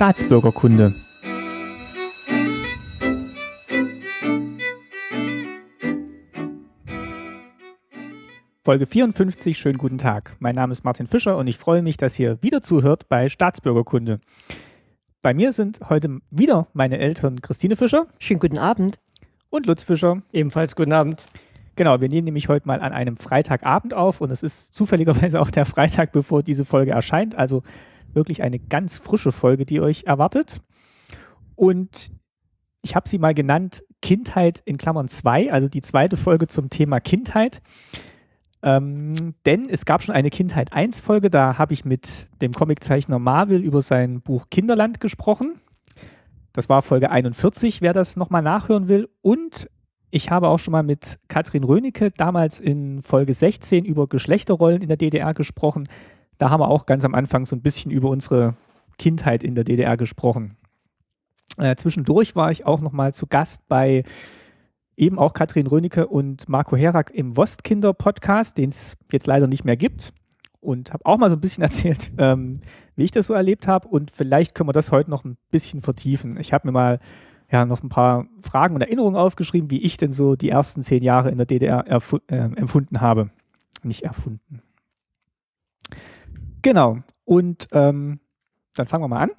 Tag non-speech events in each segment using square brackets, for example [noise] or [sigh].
Staatsbürgerkunde. Folge 54, schönen guten Tag. Mein Name ist Martin Fischer und ich freue mich, dass ihr wieder zuhört bei Staatsbürgerkunde. Bei mir sind heute wieder meine Eltern Christine Fischer. Schönen guten Abend. Und Lutz Fischer. Ebenfalls guten Abend. Genau, wir nehmen nämlich heute mal an einem Freitagabend auf und es ist zufälligerweise auch der Freitag, bevor diese Folge erscheint. Also wirklich eine ganz frische Folge, die euch erwartet. Und ich habe sie mal genannt Kindheit in Klammern 2, also die zweite Folge zum Thema Kindheit. Ähm, denn es gab schon eine Kindheit 1 Folge, da habe ich mit dem Comiczeichner Marvel über sein Buch Kinderland gesprochen. Das war Folge 41, wer das nochmal nachhören will. Und ich habe auch schon mal mit Katrin Rönecke damals in Folge 16 über Geschlechterrollen in der DDR gesprochen. Da haben wir auch ganz am Anfang so ein bisschen über unsere Kindheit in der DDR gesprochen. Äh, zwischendurch war ich auch nochmal zu Gast bei eben auch Katrin Rönecke und Marco Herak im Wostkinder-Podcast, den es jetzt leider nicht mehr gibt. Und habe auch mal so ein bisschen [laughs] erzählt, ähm, wie ich das so erlebt habe. Und vielleicht können wir das heute noch ein bisschen vertiefen. Ich habe mir mal ja, noch ein paar Fragen und Erinnerungen aufgeschrieben, wie ich denn so die ersten zehn Jahre in der DDR äh, empfunden habe. Nicht erfunden. Genau. Und ähm, dann fangen wir mal an.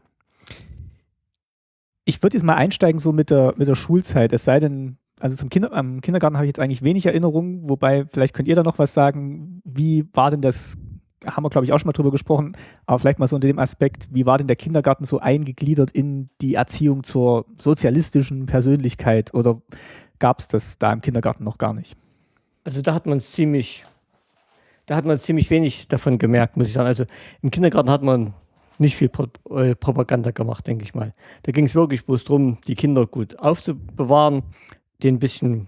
Ich würde jetzt mal einsteigen so mit der, mit der Schulzeit. Es sei denn, also zum Kinder, am Kindergarten habe ich jetzt eigentlich wenig Erinnerungen, wobei vielleicht könnt ihr da noch was sagen. Wie war denn das, haben wir glaube ich auch schon mal drüber gesprochen, aber vielleicht mal so unter dem Aspekt, wie war denn der Kindergarten so eingegliedert in die Erziehung zur sozialistischen Persönlichkeit oder gab es das da im Kindergarten noch gar nicht? Also da hat man ziemlich, da hat man ziemlich wenig davon gemerkt, muss ich sagen. Also im Kindergarten hat man nicht viel Pro äh, Propaganda gemacht, denke ich mal. Da ging es wirklich bloß darum, die Kinder gut aufzubewahren, denen ein bisschen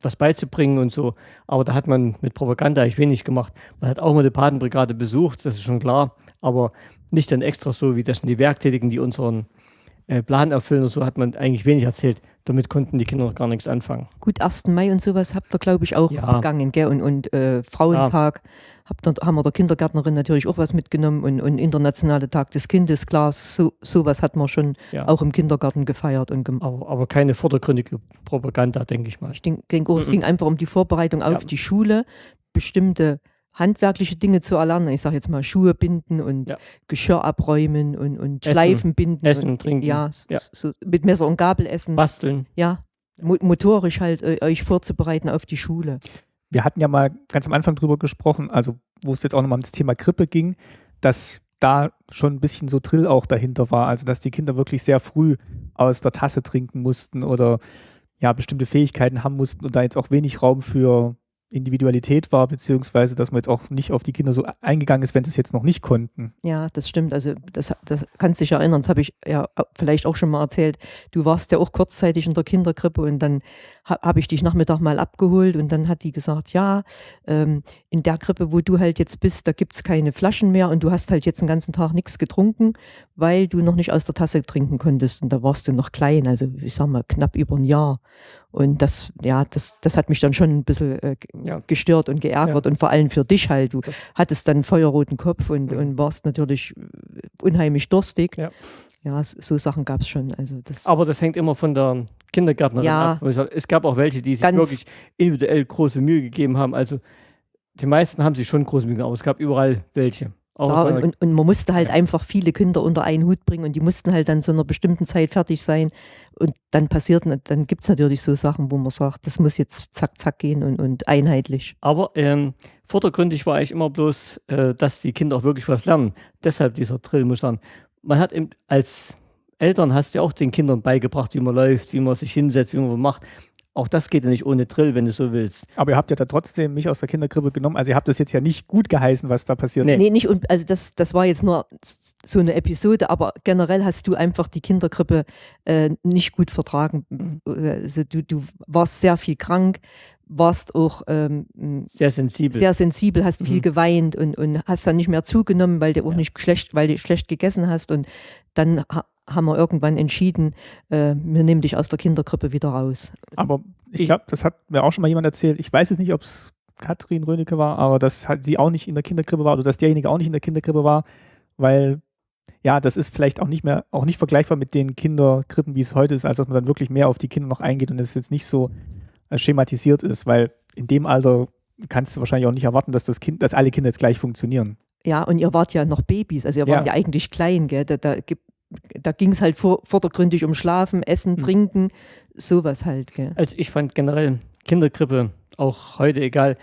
was beizubringen und so. Aber da hat man mit Propaganda eigentlich wenig gemacht. Man hat auch mal die Patenbrigade besucht, das ist schon klar, aber nicht dann extra so, wie das sind die Werktätigen, die unseren äh, Plan erfüllen und so, hat man eigentlich wenig erzählt. Damit konnten die Kinder noch gar nichts anfangen. Gut, 1. Mai und sowas habt ihr, glaube ich, auch ja. begangen, gell? Und, und äh, Frauentag. Ja hab dann, haben wir der Kindergärtnerin natürlich auch was mitgenommen und, und internationale Tag des Kindes, klar, so, sowas hat man schon ja. auch im Kindergarten gefeiert und gemacht. Aber, aber, keine vordergründige Propaganda, denke ich mal. Ich denke, denk auch, es ging einfach um die Vorbereitung auf die Schule, bestimmte handwerkliche Dinge zu erlernen. Ich sage jetzt mal Schuhe binden und ja. Geschirr abräumen und, und essen, Schleifen binden. Essen und trinken. Ja, ja. So, mit Messer und Gabel essen. Basteln. Ja, motorisch halt äh, euch vorzubereiten auf die Schule wir hatten ja mal ganz am Anfang drüber gesprochen, also wo es jetzt auch nochmal um das Thema Grippe ging, dass da schon ein bisschen so Drill auch dahinter war, also dass die Kinder wirklich sehr früh aus der Tasse trinken mussten oder ja bestimmte Fähigkeiten haben mussten und da jetzt auch wenig Raum für Individualität war, beziehungsweise dass man jetzt auch nicht auf die Kinder so eingegangen ist, wenn sie es jetzt noch nicht konnten. Ja, das stimmt. Also das, das kannst dich erinnern, das habe ich ja vielleicht auch schon mal erzählt. Du warst ja auch kurzzeitig in der Kinderkrippe und dann ha, habe ich dich Nachmittag mal abgeholt und dann hat die gesagt, ja, ähm, in der Krippe, wo du halt jetzt bist, da gibt es keine Flaschen mehr und du hast halt jetzt den ganzen Tag nichts getrunken, weil du noch nicht aus der Tasse trinken konntest und da warst du noch klein, also ich sag mal knapp über ein Jahr. Und das, ja, das, das hat mich dann schon ein bisschen äh, ja. gestört und geärgert ja. und vor allem für dich halt. Du hattest dann einen feuerroten Kopf und, mhm. und warst natürlich äh, unheimlich durstig. Ja, ja so Sachen gab es schon. Also das Aber das hängt immer von der Kindergärtnerin ja. ab. Es gab auch welche, die sich wirklich individuell große Mühe gegeben haben. Also die meisten haben sich schon große Mühe gegeben, aber es gab überall welche. Klar, und, und, und, man musste halt ja. einfach viele Kinder unter einen Hut bringen und die mussten halt dann zu einer bestimmten Zeit fertig sein. Und dann passiert, dann gibt es natürlich so Sachen, wo man sagt, das muss jetzt zack, zack gehen und, und einheitlich. Aber ähm, vordergründig war eigentlich immer bloß, äh, dass die Kinder auch wirklich was lernen. Deshalb dieser Drill, muss ich sagen. Man hat eben als Eltern hast du ja auch den Kindern beigebracht, wie man läuft, wie man sich hinsetzt, wie man was macht. Auch das geht ja nicht ohne Drill, wenn du so willst. Aber ihr habt ja da trotzdem mich aus der Kinderkrippe genommen. Also ihr habt das jetzt ja nicht gut geheißen, was da passiert nee. Nee, nicht. Und also das, das war jetzt nur so eine Episode, aber generell hast du einfach die Kinderkrippe äh, nicht gut vertragen. Mhm. Also du, du warst sehr viel krank, warst auch ähm, sehr sensibel. Sehr sensibel, hast mhm. viel geweint und, und hast dann nicht mehr zugenommen, weil du auch ja. nicht schlecht, weil du schlecht gegessen hast. Und dann haben wir irgendwann entschieden, äh, wir nehmen dich aus der Kinderkrippe wieder raus. Aber ich glaube, das hat mir auch schon mal jemand erzählt. Ich weiß jetzt nicht, ob es Katrin Rönecke war, aber dass halt sie auch nicht in der Kinderkrippe war oder dass derjenige auch nicht in der Kinderkrippe war, weil ja, das ist vielleicht auch nicht mehr, auch nicht vergleichbar mit den Kinderkrippen, wie es heute ist, als dass man dann wirklich mehr auf die Kinder noch eingeht und es jetzt nicht so schematisiert ist, weil in dem Alter kannst du wahrscheinlich auch nicht erwarten, dass das Kind, dass alle Kinder jetzt gleich funktionieren. Ja, und ihr wart ja noch Babys, also ihr wart Ja. ja eigentlich klein, gell? Da, da, da ging es halt vor, vordergründig um Schlafen, Essen, Hm. Trinken, sowas halt, gell? Also ich fand generell Kinderkrippe, auch heute egal,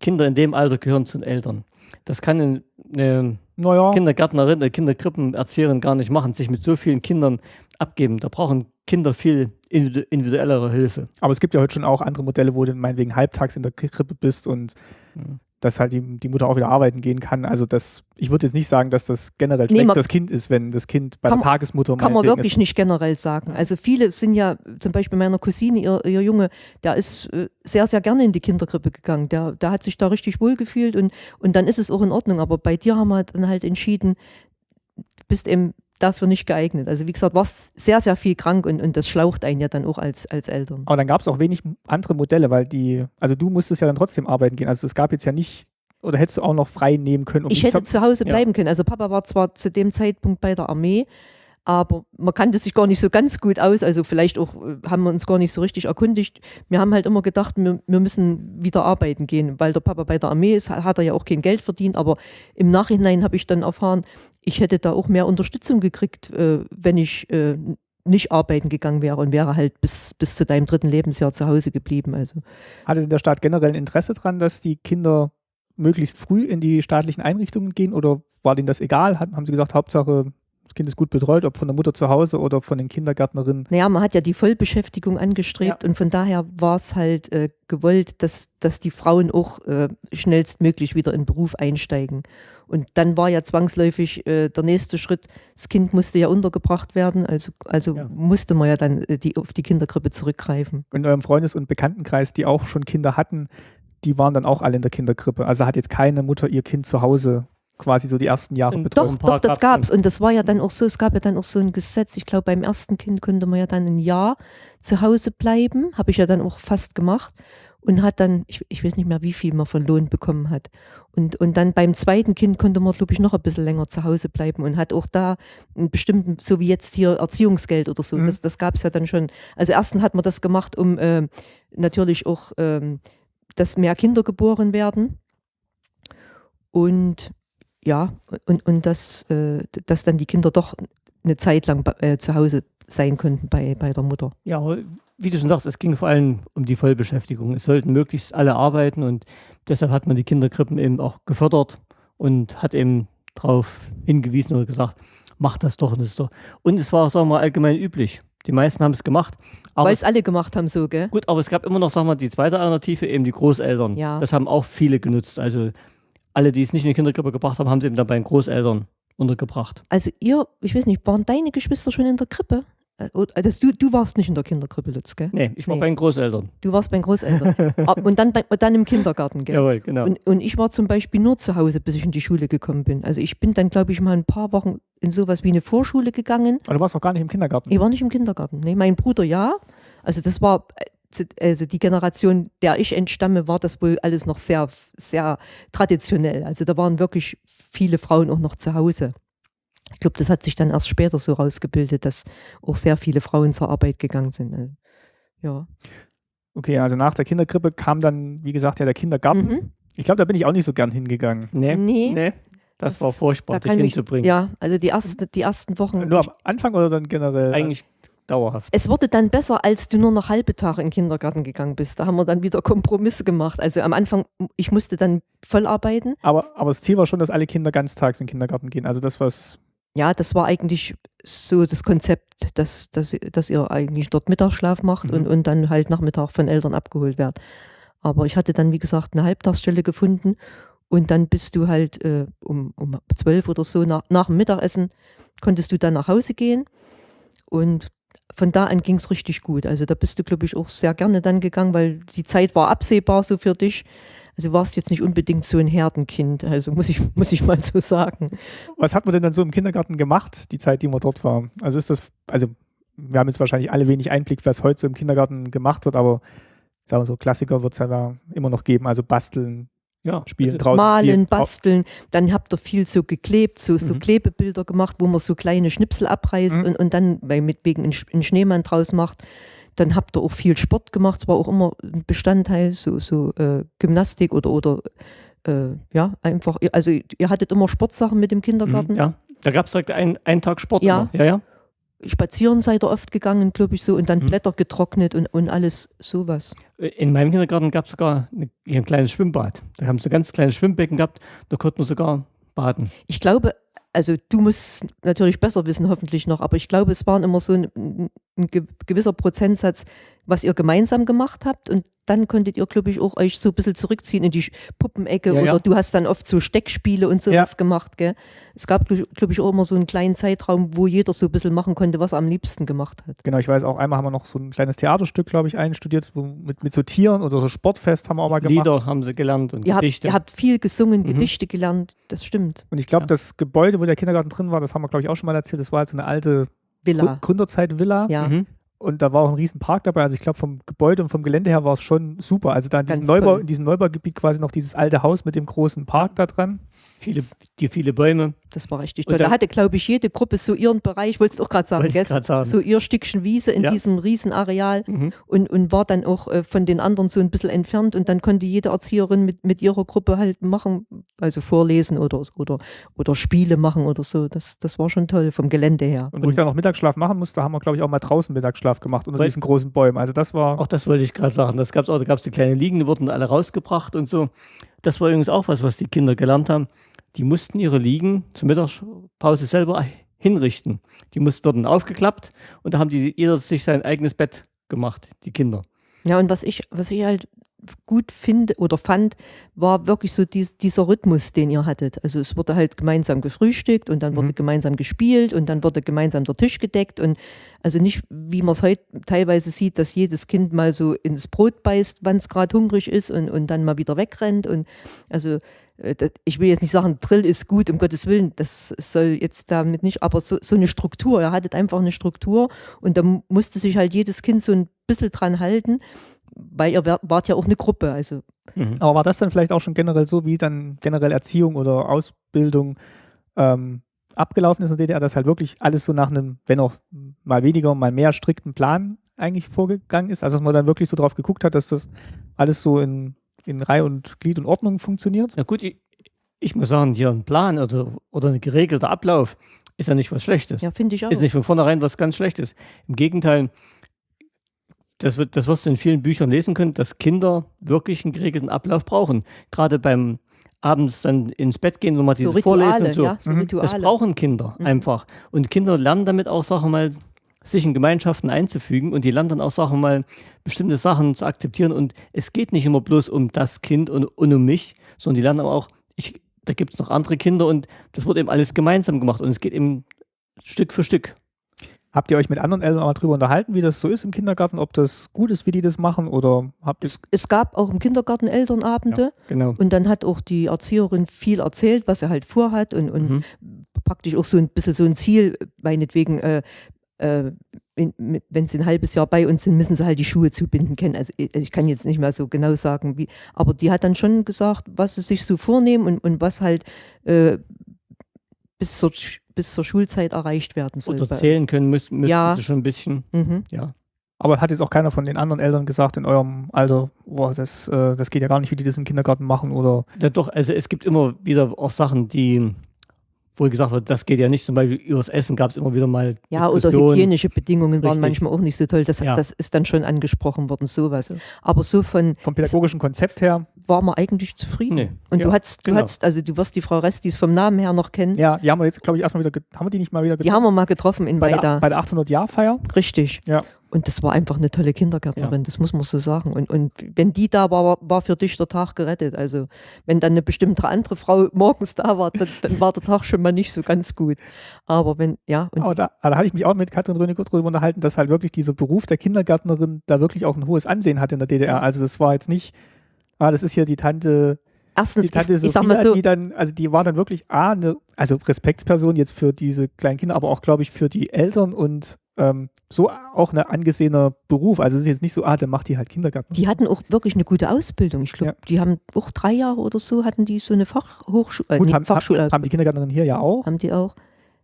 Kinder in dem Alter gehören zu den Eltern. Das kann eine, eine Naja, Kindergärtnerin, eine Kinderkrippenerzieherin gar nicht machen, sich mit so vielen Kindern abgeben. Da brauchen Kinder viel individu- individuellere Hilfe. aber es gibt ja heute schon auch andere Modelle, wo du meinetwegen halbtags in der Krippe bist und Mhm. dass halt die, die Mutter auch wieder arbeiten gehen kann. Also das, ich würde jetzt nicht sagen, dass das generell Nee, schlecht das Kind ist, wenn das Kind bei Kann der Tagesmutter Kann man wirklich ist. nicht generell sagen. Also viele sind ja, zum Beispiel meiner Cousine, ihr, ihr Junge, der ist äh, sehr, sehr gerne in die Kinderkrippe gegangen. Der, der hat sich da richtig wohl gefühlt und, und dann ist es auch in Ordnung. Aber bei dir haben wir dann halt entschieden, du bist eben dafür nicht geeignet. Also wie gesagt, warst sehr, sehr viel krank und, und das schlaucht einen ja dann auch als, als Eltern. Aber dann gab es auch wenig andere Modelle, weil die, also du musstest ja dann trotzdem arbeiten gehen. Also es gab jetzt ja nicht, oder hättest du auch noch frei nehmen können? um Ich hätte zu Hause Ja. bleiben können. Also Papa war zwar zu dem Zeitpunkt bei der Armee, aber man kannte sich gar nicht so ganz gut aus. Also vielleicht auch äh, haben wir uns gar nicht so richtig erkundigt. Wir haben halt immer gedacht, wir, wir müssen wieder arbeiten gehen, weil der Papa bei der Armee ist, hat er ja auch kein Geld verdient. Aber im Nachhinein habe ich dann erfahren, ich hätte da auch mehr Unterstützung gekriegt, äh, wenn ich äh, nicht arbeiten gegangen wäre und wäre halt bis, bis zu deinem dritten Lebensjahr zu Hause geblieben. Also Hatte der Staat generell ein Interesse dran, dass die Kinder möglichst früh in die staatlichen Einrichtungen gehen oder war denen das egal? Haben sie gesagt, Hauptsache das Kind ist gut betreut, ob von der Mutter zu Hause oder von den Kindergärtnerinnen? Naja, man hat ja die Vollbeschäftigung angestrebt und von daher war es halt äh, gewollt, dass, dass die Frauen auch äh, schnellstmöglich wieder in den Beruf einsteigen. Und dann war ja zwangsläufig äh, der nächste Schritt, das Kind musste ja untergebracht werden, also, also Ja. musste man ja dann äh, die, auf die Kinderkrippe zurückgreifen. In eurem Freundes- und Bekanntenkreis, die auch schon Kinder hatten, die waren dann auch alle in der Kinderkrippe. Also hat jetzt keine Mutter ihr Kind zu Hause quasi so die ersten Jahre Und betreut. Doch, doch, das gab's gab's. Und das war ja dann auch so, es gab ja dann auch so ein Gesetz, ich glaube, beim ersten Kind konnte man ja dann ein Jahr zu Hause bleiben, habe ich ja dann auch fast gemacht und hat dann, ich, ich weiß nicht mehr, wie viel man von Lohn bekommen hat. Und, und dann beim zweiten Kind konnte man, glaube ich, noch ein bisschen länger zu Hause bleiben und hat auch da einen bestimmten, so wie jetzt hier Erziehungsgeld oder so, Mhm. das, das gab's ja dann schon. Also erstens hat man das gemacht, um ähm, natürlich auch, ähm, dass mehr Kinder geboren werden. Und ja, und, und dass, äh, dass dann die Kinder doch eine Zeit lang äh, zu Hause sein konnten bei, bei der Mutter. Ja, wie du schon sagst, es ging vor allem um die Vollbeschäftigung. Es sollten möglichst alle arbeiten und deshalb hat man die Kinderkrippen eben auch gefördert und hat eben darauf hingewiesen oder gesagt, mach das doch und das doch. Und es war, sagen wir mal, allgemein üblich. Die meisten haben es gemacht. Weil es, es alle gemacht haben so, gell? gut, aber es gab immer noch, sagen wir mal, die zweite Alternative, eben die Großeltern. Ja. Das haben auch viele genutzt. Also alle, die es nicht in die Kinderkrippe gebracht haben, haben sie eben dann bei den Großeltern untergebracht. Also ihr, ich weiß nicht, waren deine Geschwister schon in der Krippe? Äh, Also du, du warst nicht in der Kinderkrippe, Lutz, gell? Nee, ich war Nee. bei den Großeltern. Du warst bei den Großeltern. [laughs] Und dann, bei, und dann im Kindergarten, gell? Jawohl, genau. Und, und ich war zum Beispiel nur zu Hause, bis ich in die Schule gekommen bin. Also ich bin dann, glaube ich, mal ein paar Wochen in sowas wie eine Vorschule gegangen. Aber du warst auch gar nicht im Kindergarten. Ich war nicht im Kindergarten. Nee, mein Bruder ja. Also das war, äh, also die Generation, der ich entstamme, war das wohl alles noch sehr, sehr traditionell. Also da waren wirklich viele Frauen auch noch zu Hause. Ich glaube, das hat sich dann erst später so rausgebildet, dass auch sehr viele Frauen zur Arbeit gegangen sind. Also, Ja. Okay, also nach der Kinderkrippe kam dann, wie gesagt, ja der Kindergarten. Mhm. Ich glaube, da bin ich auch nicht so gern hingegangen. nee, Nee. nee. Das, Das- war furchtbar, Da dich hinzubringen. ja, also die, erste, die ersten Wochen. Nur am Anfang oder dann generell? Eigentlich dauerhaft. Es wurde dann besser, als du nur noch halbe Tage in den Kindergarten gegangen bist. Da haben wir dann wieder Kompromisse gemacht. Also am Anfang, ich musste dann voll arbeiten. Aber, aber das Ziel war schon, dass alle Kinder ganztags in den Kindergarten gehen. Also das, was Ja, das war eigentlich so das Konzept, dass, dass, dass ihr eigentlich dort Mittagsschlaf macht Mhm. und, und dann halt Nachmittag von Eltern abgeholt werdet. Aber ich hatte dann, wie gesagt, eine Halbtagsstelle gefunden und dann bist du halt äh, um, um zwölf oder so nach, nach dem Mittagessen konntest du dann nach Hause gehen und von da an ging es richtig gut. Also da bist du, glaube ich, auch sehr gerne dann gegangen, weil die Zeit war absehbar so für dich. Also warst jetzt nicht unbedingt so ein Herdenkind, also muss ich, [laughs] muss ich mal so sagen. Was hat man denn dann so im Kindergarten gemacht, die Zeit, die man dort war? Also ist das, also wir haben jetzt wahrscheinlich alle wenig Einblick, was heute so im Kindergarten gemacht wird, aber sagen wir so, Klassiker wird es ja immer noch geben, also basteln, Ja, spielen also draußen. Malen, spielen. basteln. Dann habt ihr viel so geklebt, so, so Mhm. Klebebilder gemacht, wo man so kleine Schnipsel abreißt Mhm. und, und dann weil mit wegen einen Schneemann draus macht. Dann habt ihr auch viel Sport gemacht, es war auch immer ein Bestandteil, so, so äh, Gymnastik oder, oder äh, ja, einfach, also ihr hattet immer Sportsachen mit dem Kindergarten. Mhm, Ja, da gab es direkt einen, einen Tag Sport. Ja. Immer. ja, ja. Spazieren seid ihr oft gegangen, glaube ich, so, und dann Mhm. Blätter getrocknet und, und alles sowas. In meinem Kindergarten gab es sogar eine, ein kleines Schwimmbad. Da haben sie ein ganz kleines Schwimmbecken gehabt, da konnte man sogar baden. Ich glaube, also du musst natürlich besser wissen, hoffentlich noch, aber ich glaube, es waren immer so ein, ein ge- gewisser Prozentsatz, was ihr gemeinsam gemacht habt und dann konntet ihr, glaube ich, auch euch so ein bisschen zurückziehen in die Puppenecke Ja, oder ja. du hast dann oft so Steckspiele und sowas Ja. gemacht, gell? Es gab, glaube ich, auch immer so einen kleinen Zeitraum, wo jeder so ein bisschen machen konnte, was er am liebsten gemacht hat. Genau, ich weiß auch, einmal haben wir noch so ein kleines Theaterstück, glaube ich, einstudiert, wo, mit, mit so Tieren oder so Sportfest haben wir auch mal gemacht. Lieder haben sie gelernt und Ihr habt, Gedichte. ihr habt viel gesungen, Mhm. Gedichte gelernt, das stimmt. Und ich glaube, Ja. das Gebäude, wo der Kindergarten drin war, das haben wir, glaube ich, auch schon mal erzählt, das war halt so eine alte Villa. Grü- Gründerzeit-Villa. Ja. Mhm. Und da war auch ein riesen Park dabei. Also ich glaube, vom Gebäude und vom Gelände her war es schon super. Also da in diesem, Neubau, in diesem Neubaugebiet quasi noch dieses alte Haus mit dem großen Park da dran. Viele, die viele Bäume. Das war richtig Und toll. Da dann- hatte, glaube ich, jede Gruppe so ihren Bereich, wolltest du auch gerade sagen, Wollte grad sagen. so ihr Stückchen Wiese in Ja. diesem riesen Areal Mhm. und, und war dann auch äh, von den anderen so ein bisschen entfernt und dann konnte jede Erzieherin mit, mit ihrer Gruppe halt machen, also vorlesen oder, oder, oder Spiele machen oder so. Das, das war schon toll vom Gelände her. Und wo ich dann noch Mittagsschlaf machen musste, haben wir, glaube ich, auch mal draußen Mittagsschlaf gemacht unter diesen großen Bäumen. Also das war. Auch das wollte ich gerade sagen. Das gab's auch. Da gab es die kleinen Liegen, die wurden alle rausgebracht und so. Das war übrigens auch was, was die Kinder gelernt haben. Die mussten ihre Liegen zur Mittagspause selber hinrichten. Die mussten, wurden aufgeklappt und da haben die jeder sich sein eigenes Bett gemacht, die Kinder. Ja, und was ich, was ich halt gut finde oder fand, war wirklich so dies, dieser Rhythmus, den ihr hattet. Also es wurde halt gemeinsam gefrühstückt und dann wurde Mhm. gemeinsam gespielt und dann wurde gemeinsam der Tisch gedeckt und also nicht, wie man es heute teilweise sieht, dass jedes Kind mal so ins Brot beißt, wann es gerade hungrig ist und, und dann mal wieder wegrennt und also ich will jetzt nicht sagen, Drill ist gut, um Gottes Willen, das soll jetzt damit nicht, aber so, so eine Struktur, ihr hattet einfach eine Struktur und da mu- musste sich halt jedes Kind so ein bisschen dran halten, weil ihr wart ja auch eine Gruppe, also Mhm. Aber war das dann vielleicht auch schon generell so, wie dann generell Erziehung oder Ausbildung ähm, abgelaufen ist in der DDR, dass halt wirklich alles so nach einem, wenn auch mal weniger, mal mehr strikten Plan eigentlich vorgegangen ist? Also dass man dann wirklich so drauf geguckt hat, dass das alles so in, in Reihe und Glied und Ordnung funktioniert? Na gut, ich, ich muss sagen, hier ein Plan oder, oder ein geregelter Ablauf ist ja nicht was Schlechtes. ja, finde ich auch. Ist nicht von vornherein was ganz Schlechtes. Im Gegenteil, das, wird, das wirst du in vielen Büchern lesen können, dass Kinder wirklich einen geregelten Ablauf brauchen. Gerade beim abends dann ins Bett gehen, nochmal so dieses Rituale, Vorlesen und so. ja, so Mhm. Das brauchen Kinder Mhm. einfach. Und Kinder lernen damit auch Sachen mal, sich in Gemeinschaften einzufügen und die lernen dann auch Sachen mal, bestimmte Sachen zu akzeptieren. Und es geht nicht immer bloß um das Kind und, und um mich, sondern die lernen aber auch, ich, da gibt es noch andere Kinder und das wird eben alles gemeinsam gemacht und es geht eben Stück für Stück. Habt ihr euch mit anderen Eltern auch mal drüber unterhalten, wie das so ist im Kindergarten, ob das gut ist, wie die das machen oder habt ihr es, es gab auch im Kindergarten Elternabende Genau. und dann hat auch die Erzieherin viel erzählt, was er halt vorhat und, und Mhm. praktisch auch so ein bisschen so ein Ziel, meinetwegen, äh, äh, wenn sie ein halbes Jahr bei uns sind, müssen sie halt die Schuhe zubinden können. Also ich, ich kann jetzt nicht mehr so genau sagen, wie, aber die hat dann schon gesagt, was sie sich so vornehmen und, und was halt äh, bis, zur, bis zur Schulzeit erreicht werden soll. Oder zählen können müssen, müssen Ja. sie schon ein bisschen. Mhm. Ja. Aber hat jetzt auch keiner von den anderen Eltern gesagt in eurem Alter, boah, das, äh, das geht ja gar nicht, wie die das im Kindergarten machen oder ja. Doch, also es gibt immer wieder auch Sachen, die, wo gesagt wird, das geht ja nicht. Zum Beispiel übers Essen gab es immer wieder mal. Ja, oder hygienische Bedingungen waren Richtig. manchmal auch nicht so toll. Das, Ja. das ist dann schon angesprochen worden, sowas. Aber so von vom pädagogischen Konzept her. war man eigentlich zufrieden. Nee. Und Ja, du hast, du genau. hast, also du wirst die Frau Restis vom Namen her noch kennen. Ja, die haben wir jetzt, glaube ich, erstmal wieder, haben wir die nicht mal wieder Die haben wir mal getroffen in bei, der, Weida. bei der 800-Jahr-Feier. Richtig. Ja. Und das war einfach eine tolle Kindergärtnerin, das muss man so sagen. Und, und wenn die da war, war, für dich der Tag gerettet. Also wenn dann eine bestimmte andere Frau morgens da war, dann, dann war der Tag schon mal nicht so ganz gut. Aber wenn, ja, und Aber da, da hatte ich mich auch mit Katrin Rönicke drüber unterhalten, dass halt wirklich dieser Beruf der Kindergärtnerin da wirklich auch ein hohes Ansehen hat in der DDR. Also das war jetzt nicht, ah, das ist hier die Tante, erstens, die Tante ich, ich sag mal so, die dann, also die war dann wirklich A, eine, also Respektsperson jetzt für diese kleinen Kinder, aber auch, glaube ich, für die Eltern und ähm, so auch ein angesehener Beruf. Also es ist jetzt nicht so, ah, dann macht die halt Kindergarten. Die hatten auch wirklich eine gute Ausbildung. Ich glaube, Ja. die haben auch drei Jahre oder so hatten die so eine Fachhochschule, äh, Gut, nee, haben, Fachschule haben, die Kindergärtnerinnen hier ja auch. haben die auch.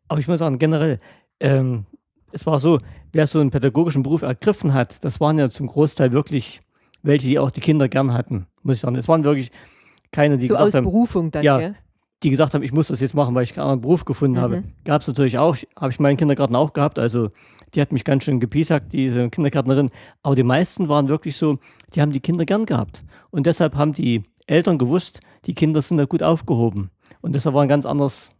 Aber ich muss sagen, generell, ähm, es war so, wer so einen pädagogischen Beruf ergriffen hat, das waren ja zum Großteil wirklich welche, die auch die Kinder gern hatten, muss ich sagen. Es waren wirklich keine, die so aus gesagt haben, Berufung dann, ja, die gesagt haben, ich muss das jetzt machen, weil ich keinen anderen Beruf gefunden habe. Mhm. Gab es natürlich auch, habe ich meinen Kindergarten auch gehabt. Also die hat mich ganz schön gepiesackt, diese Kindergärtnerin. Aber die meisten waren wirklich so, die haben die Kinder gern gehabt. Und deshalb haben die Eltern gewusst, die Kinder sind da gut aufgehoben. Und deshalb war ein ganz anderes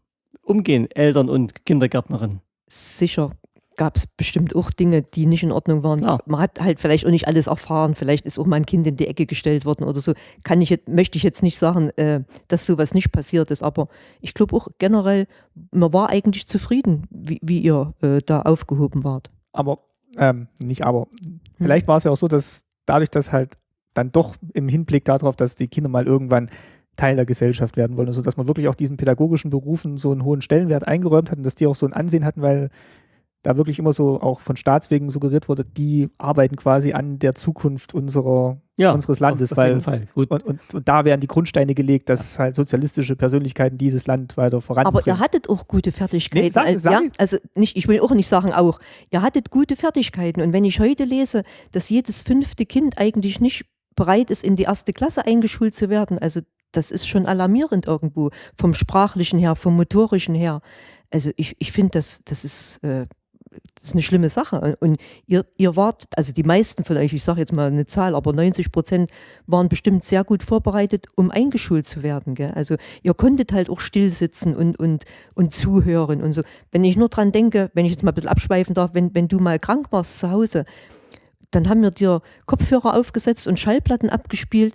Umgehen, Eltern und Kindergärtnerin. Sicher gab es bestimmt auch Dinge, die nicht in Ordnung waren. Klar. Man hat halt vielleicht auch nicht alles erfahren. Vielleicht ist auch mal ein Kind in die Ecke gestellt worden oder so. Kann ich jetzt, möchte ich jetzt nicht sagen, äh, dass sowas nicht passiert ist. Aber ich glaube auch generell, man war eigentlich zufrieden, wie, wie ihr äh, da aufgehoben wart. Aber, ähm, nicht aber. Vielleicht war es ja auch so, dass dadurch, dass halt dann doch im Hinblick darauf, dass die Kinder mal irgendwann Teil der Gesellschaft werden wollen, also dass man wirklich auch diesen pädagogischen Berufen so einen hohen Stellenwert eingeräumt hat und dass die auch so ein Ansehen hatten, weil da wirklich immer so auch von Staatswegen suggeriert wurde, die arbeiten quasi an der Zukunft unserer, Ja, unseres Landes, auf weil jeden Fall. Gut. und, und, und da werden die Grundsteine gelegt, dass halt sozialistische Persönlichkeiten dieses Land weiter Aber voranbringen. ihr hattet auch gute Fertigkeiten. Nee, sag- als, sag ja, ich. also nicht, ich will auch nicht sagen auch, ihr hattet gute Fertigkeiten. Und wenn ich heute lese, dass jedes fünfte Kind eigentlich nicht bereit ist, in die erste Klasse eingeschult zu werden, also das ist schon alarmierend irgendwo, vom sprachlichen her, vom motorischen her. Also ich, ich finde, das, das ist. Äh, das ist eine schlimme Sache. Und ihr, ihr wart, also die meisten von euch, ich sage jetzt mal eine Zahl, aber 90 Prozent waren bestimmt sehr gut vorbereitet, um eingeschult zu werden. Gell? Also ihr konntet halt auch still sitzen und, und, und zuhören und so. Wenn ich nur dran denke, wenn ich jetzt mal ein bisschen abschweifen darf, wenn, wenn du mal krank warst zu Hause, dann haben wir dir Kopfhörer aufgesetzt und Schallplatten abgespielt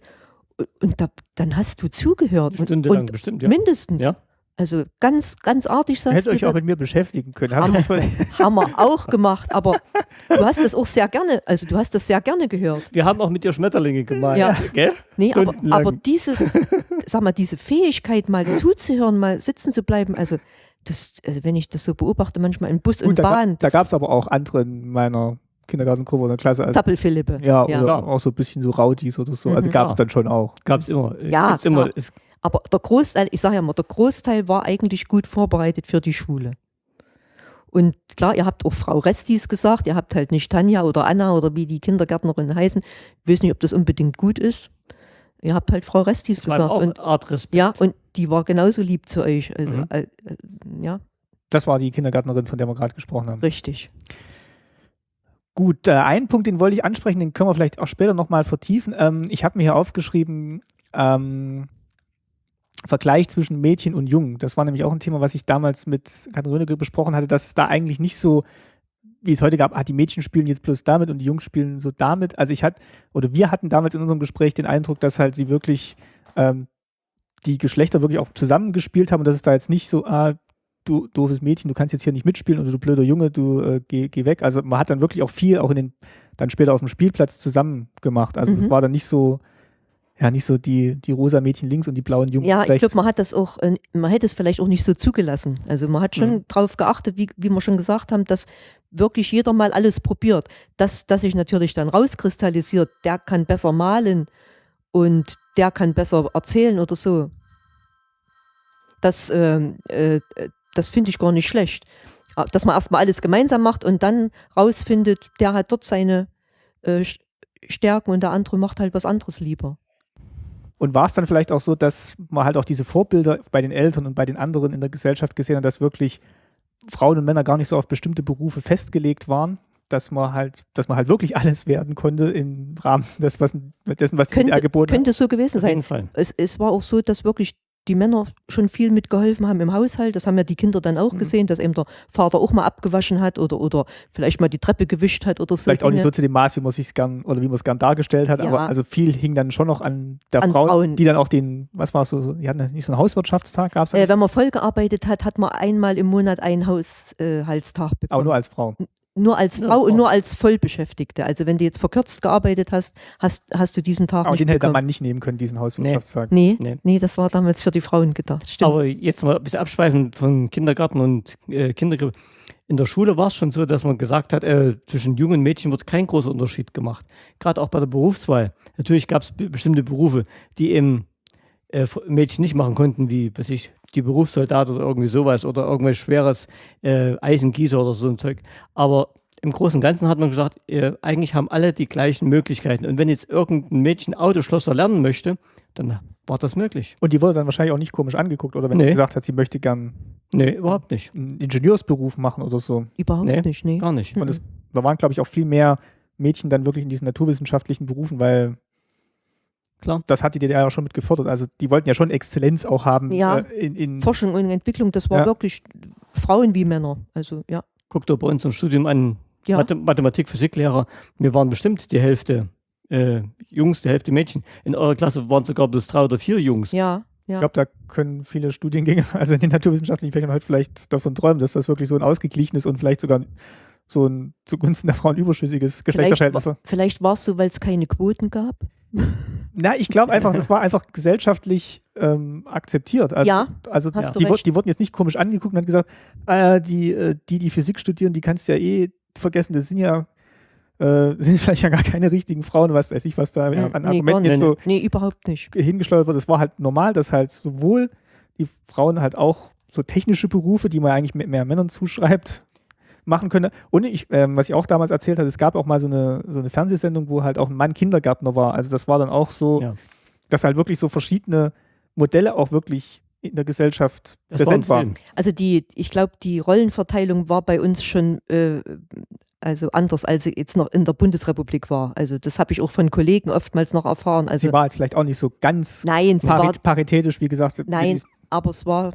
und, und da, dann hast du zugehört. Und, Stundenlang und bestimmt, ja. mindestens. Ja. Also ganz, ganz artig sagst Hättet du euch auch mit mir beschäftigen können. Hab Haben, [laughs] haben wir auch gemacht, aber du hast das auch sehr gerne, also du hast das sehr gerne gehört. Wir haben auch mit dir Schmetterlinge gemalt. Ja. Gell? Nee, aber, Stundenlang. aber diese, sag mal, diese Fähigkeit, mal zuzuhören, mal sitzen zu bleiben, also, das, also wenn ich das so beobachte, manchmal in Bus und Gut, da, Bahn, da gab es aber auch andere in meiner Kindergartengruppe oder Klasse. Also, Zappelphilippe. ja, ja. oder Klar. auch so ein bisschen so Rowdies oder so. Also Mhm. gab es Ja. dann schon auch. Gab es immer. Ja, Gibt's immer. klar. Es, Aber der Großteil, ich sage ja mal, der Großteil war eigentlich gut vorbereitet für die Schule. Und klar, ihr habt auch Frau Restis gesagt, ihr habt halt nicht Tanja oder Anna oder wie die Kindergärtnerinnen heißen. Ich weiß nicht, ob das unbedingt gut ist. Ihr habt halt Frau Restis es war gesagt. auch Und, Art Respekt. ja, und die war genauso lieb zu euch. Also, Mhm. äh, äh, ja, Das war die Kindergärtnerin, von der wir gerade gesprochen haben. richtig. Gut, äh, einen Punkt, den wollte ich ansprechen, den können wir vielleicht auch später nochmal vertiefen. Ähm, ich habe mir hier aufgeschrieben, ähm, Vergleich zwischen Mädchen und Jungen. Das war nämlich auch ein Thema, was ich damals mit Katrin Rönecke besprochen hatte, dass es da eigentlich nicht so, wie es heute gab, ah, die Mädchen spielen jetzt bloß damit und die Jungs spielen so damit. Also ich hatte, oder wir hatten damals in unserem Gespräch den Eindruck, dass halt sie wirklich ähm, die Geschlechter wirklich auch zusammengespielt haben und dass es da jetzt nicht so, ah, du doofes Mädchen, du kannst jetzt hier nicht mitspielen oder du blöder Junge, du äh, geh, geh weg. Also man hat dann wirklich auch viel auch in den, dann später auf dem Spielplatz zusammen gemacht. Also es Mhm. war dann nicht so, ja, nicht so die, die rosa Mädchen links und die blauen Jungs Ja, ich glaube, man hat das auch, äh, man hätte es vielleicht auch nicht so zugelassen. Also man hat schon Mhm. darauf geachtet, wie, wie wir schon gesagt haben, dass wirklich jeder mal alles probiert. Das, das sich natürlich dann rauskristallisiert, der kann besser malen und der kann besser erzählen oder so. Das, ähm, äh, das finde ich gar nicht schlecht. Ah, Dass man erstmal alles gemeinsam macht und dann rausfindet, der hat dort seine äh, Stärken und der andere macht halt was anderes lieber. Und war es dann vielleicht auch so, dass man halt auch diese Vorbilder bei den Eltern und bei den anderen in der Gesellschaft gesehen hat, dass wirklich Frauen und Männer gar nicht so auf bestimmte Berufe festgelegt waren, dass man halt, dass man halt wirklich alles werden konnte im Rahmen des, was, dessen, was die Könnte, DDR geboten hat. könnte so gewesen sein. Es, es war auch so, dass wirklich die Männer schon viel mitgeholfen haben im Haushalt. Das haben ja die Kinder dann auch Mhm. gesehen, dass eben der Vater auch mal abgewaschen hat oder, oder vielleicht mal die Treppe gewischt hat oder so. Vielleicht auch nicht so Dinge. zu dem Maß, wie man sich gern oder wie man es gern dargestellt hat, Ja. aber also viel hing dann schon noch an der An Frau, Frauen. die dann auch den, was war es so, die hatten nicht so einen Hauswirtschaftstag, gab es Äh, wenn man voll gearbeitet hat, hat man einmal im Monat einen Haushaltstag aber bekommen. nur als Frau. Nur als Ja, Frau und nur als Vollbeschäftigte. Also wenn du jetzt verkürzt gearbeitet hast, hast, hast du diesen Tag Aber nicht den hätte der. Mann nicht nehmen können, diesen Hauswirtschaftstag. Nee, Nee. nee, das war damals für die Frauen gedacht. Stimmt. Aber jetzt mal ein bisschen abschweifen von Kindergarten und äh, Kindergrippe. In der Schule war es schon so, dass man gesagt hat, äh, zwischen Jungen und Mädchen wird kein großer Unterschied gemacht. Gerade auch bei der Berufswahl. Natürlich gab es be bestimmte Berufe, die eben äh, Mädchen nicht machen konnten, wie weiß ich, die Berufssoldat oder irgendwie sowas oder irgendwas schweres äh, Eisengießer oder so ein Zeug. Aber im Großen und Ganzen hat man gesagt, äh, eigentlich haben alle die gleichen Möglichkeiten. Und wenn jetzt irgendein Mädchen Autoschlosser lernen möchte, dann war das möglich. Und die wurde dann wahrscheinlich auch nicht komisch angeguckt, oder wenn Nee. sie gesagt hat, sie möchte gern Nee, überhaupt nicht. einen Ingenieursberuf machen oder so. Überhaupt nee. nicht, nee. Gar nicht. Und es, da waren, glaube ich, auch viel mehr Mädchen dann wirklich in diesen naturwissenschaftlichen Berufen, weil Klar. das hat die DDR ja schon mit gefordert. Also die wollten ja schon Exzellenz auch haben Ja. äh, in, in Forschung und Entwicklung, das war Ja. wirklich Frauen wie Männer. Also ja. Guck doch bei uns im Studium an, Ja. Mathe Mathematik, Physiklehrer. Wir waren bestimmt die Hälfte äh, Jungs, die Hälfte Mädchen. In eurer Klasse waren sogar bloß drei oder vier Jungs. Ja, Ich ja. glaube, da können viele Studiengänge, [laughs] also in den naturwissenschaftlichen Fächern heute vielleicht davon träumen, dass das wirklich so ein ausgeglichenes und vielleicht sogar so ein zugunsten der Frauen überschüssiges Geschlechterverhältnis wa- war. vielleicht war es so, weil es keine Quoten gab. [laughs] Na, ich glaube einfach, das war einfach gesellschaftlich ähm, akzeptiert. Also, Ja, also hast du die, wur- recht. die wurden jetzt nicht komisch angeguckt und haben gesagt, äh, die, äh, die, die Physik studieren, die kannst du ja eh vergessen, das sind ja äh, [laughs] sind vielleicht ja gar keine richtigen Frauen, was weiß ich, was da Ja, an nee, Argumenten jetzt so Nee, überhaupt nicht. hingesteuert wird. Es war halt normal, dass halt sowohl die Frauen halt auch so technische Berufe, die man eigentlich mit mehr Männern zuschreibt, machen können. Und ich, ähm, was ich auch damals erzählt habe, es gab auch mal so eine, so eine Fernsehsendung, wo halt auch ein Mann Kindergärtner war. Also das war dann auch so, Ja. dass halt wirklich so verschiedene Modelle auch wirklich in der Gesellschaft Das präsent waren. Also die, ich glaube, die Rollenverteilung war bei uns schon äh, also anders, als sie jetzt noch in der Bundesrepublik war. Also das habe ich auch von Kollegen oftmals noch erfahren. Also Sie war jetzt vielleicht auch nicht so ganz nein, sie war, pari paritätisch, wie gesagt. nein, aber es war,